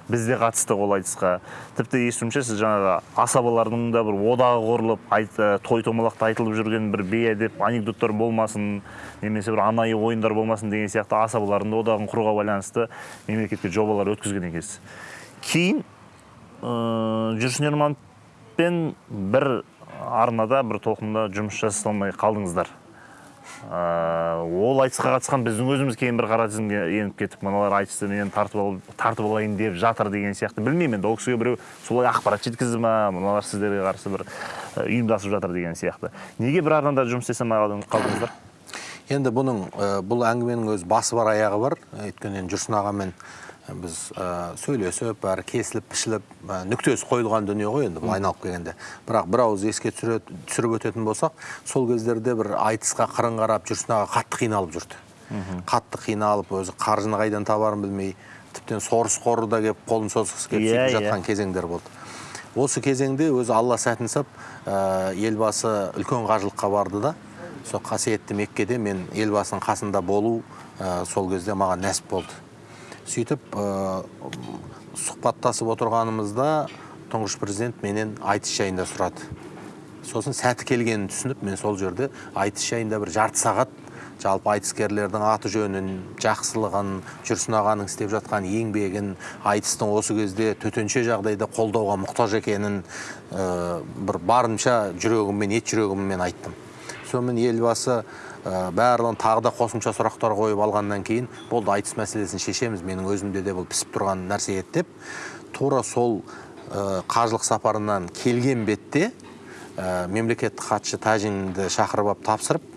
біз де қатыстық ол айтысқа. Тіпті естуімше сіз жаңағы асабалардың да бір одағы құрылып ә, той томалақта айтылып жүрген бір бейәдеп анекдоттар болмасын немесе бір анайы ойындар болмасын деген сияқты асабалардың да одағын құруға байланысты мемлекетке жобалар өткізген екенсіз. Кейін ә, жүрсін ермановпен бір арнада бір толқында жұмыс жасай алмай қалдыңыздар. Ол айтысқа қатысқан біздің өзіміз кейін бір қара тізімге еніп кетіп мыналар айтысты менен тартып, ал, тартып алайын деп жатыр деген сияқты. Білмеймін енді ол кісіге біреу солай ақпарат жеткізді ма мыналар сіздерге қарсы бір ә, ұйымдасып жатыр деген сияқты. Неге бір арнада жұмыс істей алмай қалдың- қалдыңыздар? Енді бұның ә, бұл әңгіменің өз басы бар аяғы бар. Өйткені жүрсін ағамен біз ә, сөйлесіп бәрі кесіліп пішіліп ә, нүктесі қойылған дүние ғой енді бұл айналып келгенде бірақ бір ауыз еске түсіріп өтетін болсақ сол кездерде бір айтысқа қырын қарап жүрсін аға қатты қиналып жүрді қатты қиналып өзі қаржыны қайдан табарын білмей тіптен сорыс қоры да келіп қолын созғысы келіп иә. жатқан кезеңдер болды осы кезеңде өзі алла сәтін сап ә, елбасы үлкен қажылыққа барды да сол қасиетті меккеде мен елбасының қасында болу ә, сол кезде маған нәсіп болды сөйтіп ә, сұхбаттасып отырғанымызда тұңғыш президент менен айтыс жайында сұрады. Сосын сәті келгенін түсініп мен сол жерде айтыс жайында бір жарты сағат жалпы айтыскерлердің аты жөнін жақсылығын жүрсін ағаның істеп жатқан еңбегін айтыстың осы кезде төтенше жағдайда қолдауға мұқтаж екенін ә, бір барынша жүрегіммен ет жүрегіммен айттым. Сонымен елбасы барлығын тағы да қосымша сұрақтар қойып алғаннан кейін болды айтыс мәселесін шешеміз менің өзімде де бұл пісіп тұрған нәрсе еді деп. Тура сол ә, қажылық сапарынан келген бетте ә, мемлекеттік хатшы тәжинді шақырып алып тапсырып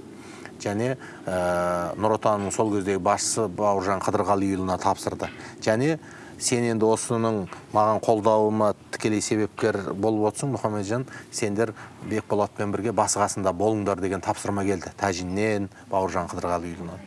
және нұр отанның сол кездегі басшысы бауыржан қыдырғалиұлына тапсырды. Және сен енді осының маған қолдауыма тікелей себепкер болып отырсың мұхамеджан сендер бекболатпен бірге басы қасында болыңдар деген тапсырма келді. Тәжиннен бауыржан қыдырғалиұлынан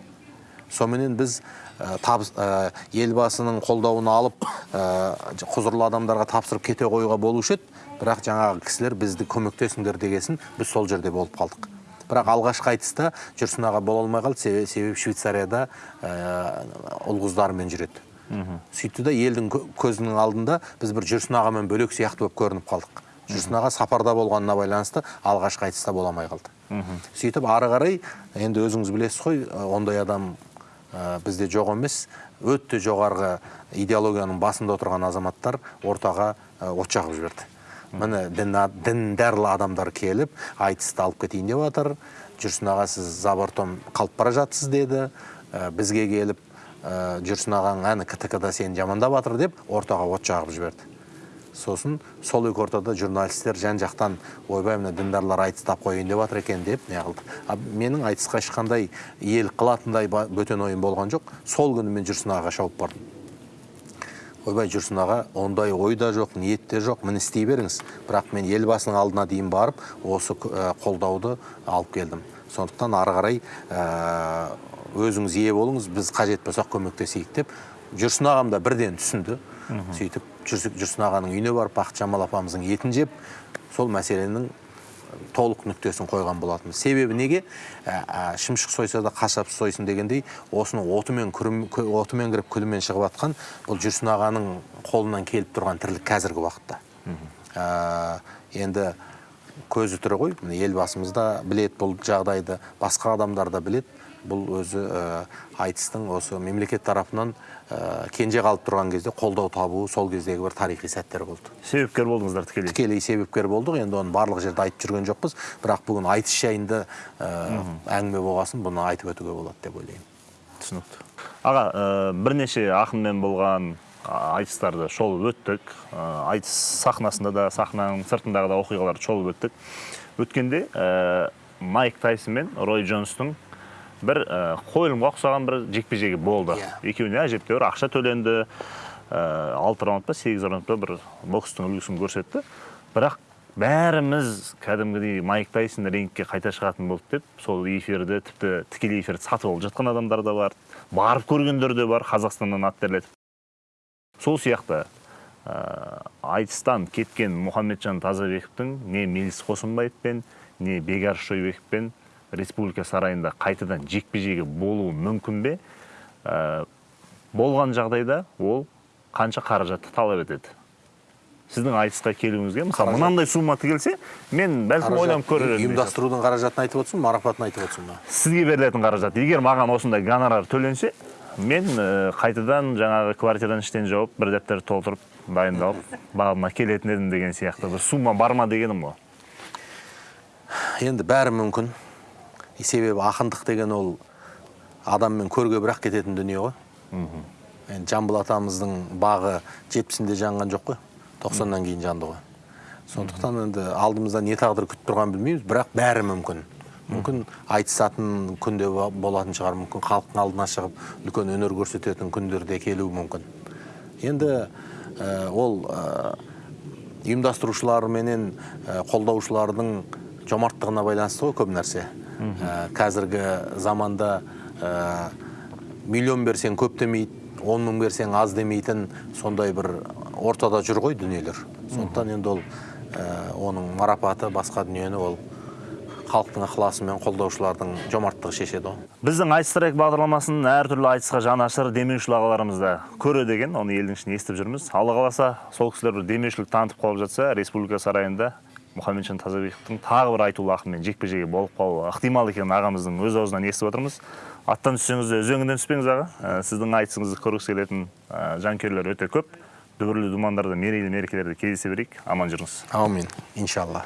соменен біз ә, табыс- ә, елбасының қолдауын алып ә, құзырлы адамдарға тапсырып кете қоюға болушы еді. Бірақ жаңағы кісілер бізді көмектесіңдер дегесін біз сол жерде болып қалдық. Бірақ алғашқы айтыста жүрсін аға бола алмай қалды. Себебі, швейцарияда ұл қыздарымен жүреді. Сөйтті да елдің кө- көзінің алдында біз бір жүрсін ағамен бөлек сияқты болып көрініп қалдық. Жүрсін аға сапарда болғанына байланысты алғашқы айтыста бола алмай қалды. Сөйтіп ары қарай енді өзіңіз білесіз ғой ондай адам ә, бізде жоқ емес. Өте жоғарғы идеологияның басында отырған азаматтар ортаға от жағып жіберді. Міне дін, діндарлы адамдар келіп айтысты алып кетейін деп жатыр. Жүрсін аға сіз забортом қалып бара жатсыз деді. Ә, бізге келіп жүрсін ағаң әні ктк да сені жамандап жатыр деп ортаға от жағып жіберді. Сосын сол екі ортада журналисттер жан жақтан ойбай мына діндарлар айтыстап қояйын деп жатыр екен деп не қылды. А менің айтысқа ешқандай иелік қылатындай бөтен ойым болған жоқ. Сол күні мен жүрсін ағаға шауып бардым. Ойбай жүрсін аға ондай ой да жоқ ниет те жоқ міне істей беріңіз бірақ мен елбасының алдына дейін барып осы ә, қолдауды алып келдім. Сондықтан ары қарай ә, өзіңіз ие болыңыз біз қажет болсақ көмектесейік деп жүрсін ағам да бірден түсінді. Сөйтіп жүрсін ағаның үйіне барып бақытжамал апамыздың етін жеп сол мәселенің толық нүктесін қойған болатын себебі неге? Ә, ә, шымшық сойса да қасап сойсын дегендей осының отымен күрім- отымен кіріп күлімен шығып жатқан бұл жүрсін ағаның қолынан келіп тұрған тірлік қазіргі уақытта. Ә, енді көзі тірі ғой. Міне елбасымыз да білет бұл жағдайды басқа адамдар да білет бұл өзі ә, айтыстың осы мемлекет тарапынан ә, кенже қалып тұрған кезде қолдау табуы сол кездегі бір тарихи сәттер болды. Себепкер болдыңыздар тікелей? Тікелей себепкер болдық. Енді оны барлық жерде айтып жүрген жоқпыз. Бірақ бүгін айтыс жайында ә, әңгіме болғасын бұны айтып өтуге болады деп ойлаймын. Түсінікті. Аға ә, бірнеше ақынмен болған айтыстарды шолып өттік. Ә, айтыс сахнасында да сахнаның сыртындағы да оқиғаларды шолып өттік. Өткенде ә, майк тайсон мен рой джонстың бір ә, қойылымға ұқсаған бір жекпе жегі болды. Иә. екеуіне әжептәуір ақша төленді. Ә, алты раунд па сегіз раунд па бір бокстың үлгісін көрсетті. Бірақ бәріміз кәдімгідей майк тайсон рингке қайта шығатын болды деп сол эфирді тіпті тікелей эфирді сатып алып жатқан адамдар да бар барып көргендер де бар қазақстаннан ат терлетіп сол сияқты ә, айтыстан кеткен мұхамеджан тазабековтың не меліс қосымбаевпен не бекар шойбековпен республика сарайында қайтадан жекпе жегі болуы мүмкін бе? Ә, болған жағдайда ол қанша қаражатты талап етеді? Сіздің айтысқа келуіңізге мысалы мынандай сумма тігілсе мен бәлкім ойланып көрер едім ұйымдастырудың қаражатын айтып отырсың марапатын айтып отырсың ба? Сізге берілетін қаражат егер маған осындай гонорар төленсе мен ә, қайтадан жаңағы квартирадан іштен жауып бір дәптерді толтырып дайындалып бабыма келетін едім деген сияқты. Бір сумма бар ма дегенім ғой енді бәрі мүмкін. Себебі ақындық деген ол адаммен көрге бірақ кететін дүние ғой. Енді жамбыл атамыздың бағы жетпісінде жанған жоқ қой. тоқсаннан кейін жанды ғой. Сондықтан енді алдымызда не тағдыр күтіп тұрғанын білмейміз бірақ бәрі мүмкін. Мүмкін айтысатын күнде болатын шығар. Мүмкін халықтың алдына шығып үлкен өнер көрсететін күндер де келуі мүмкін. Енді ә, ол ә, ұйымдастырушылар менен ә, қолдаушылардың жомарттығына байланысты ғой көп нәрсе. Ә, қазіргі заманда ә, миллион берсең көп демейді он мың берсең аз демейтін сондай бір ортада жүр ғой дүниелер. Сондықтан енді ол ә, оның марапаты басқа дүниені ол халықтың ықыласы мен қолдаушылардың жомарттығы шешеді ғой. Біздің айтыс трек бағдарламасын әртүрлі айтысқа жанашыр демеушілер ағаларымыз да көреді екен оны елдің ішінде естіп жүрміз. Алла қаласа сол кісілер бір демеушілік танытып қалып жатса республика сарайында мұхамеджан тазабековтың тағы бір айтулы ақынмен жекпе жегі болып қалуы ықтимал екенін ағамыздың өз аузынан естіп отырмыз. Аттан түссеңіз де үзеңгіден түспеңіз аға. Ә, сіздің айтысыңызды көргісі келетін ә, жанкүйерлер өте көп. Дүбірлі думандарда мерейлі мерекелерде кездесе берейік. Аман жүріңіз. Аумин иншалла.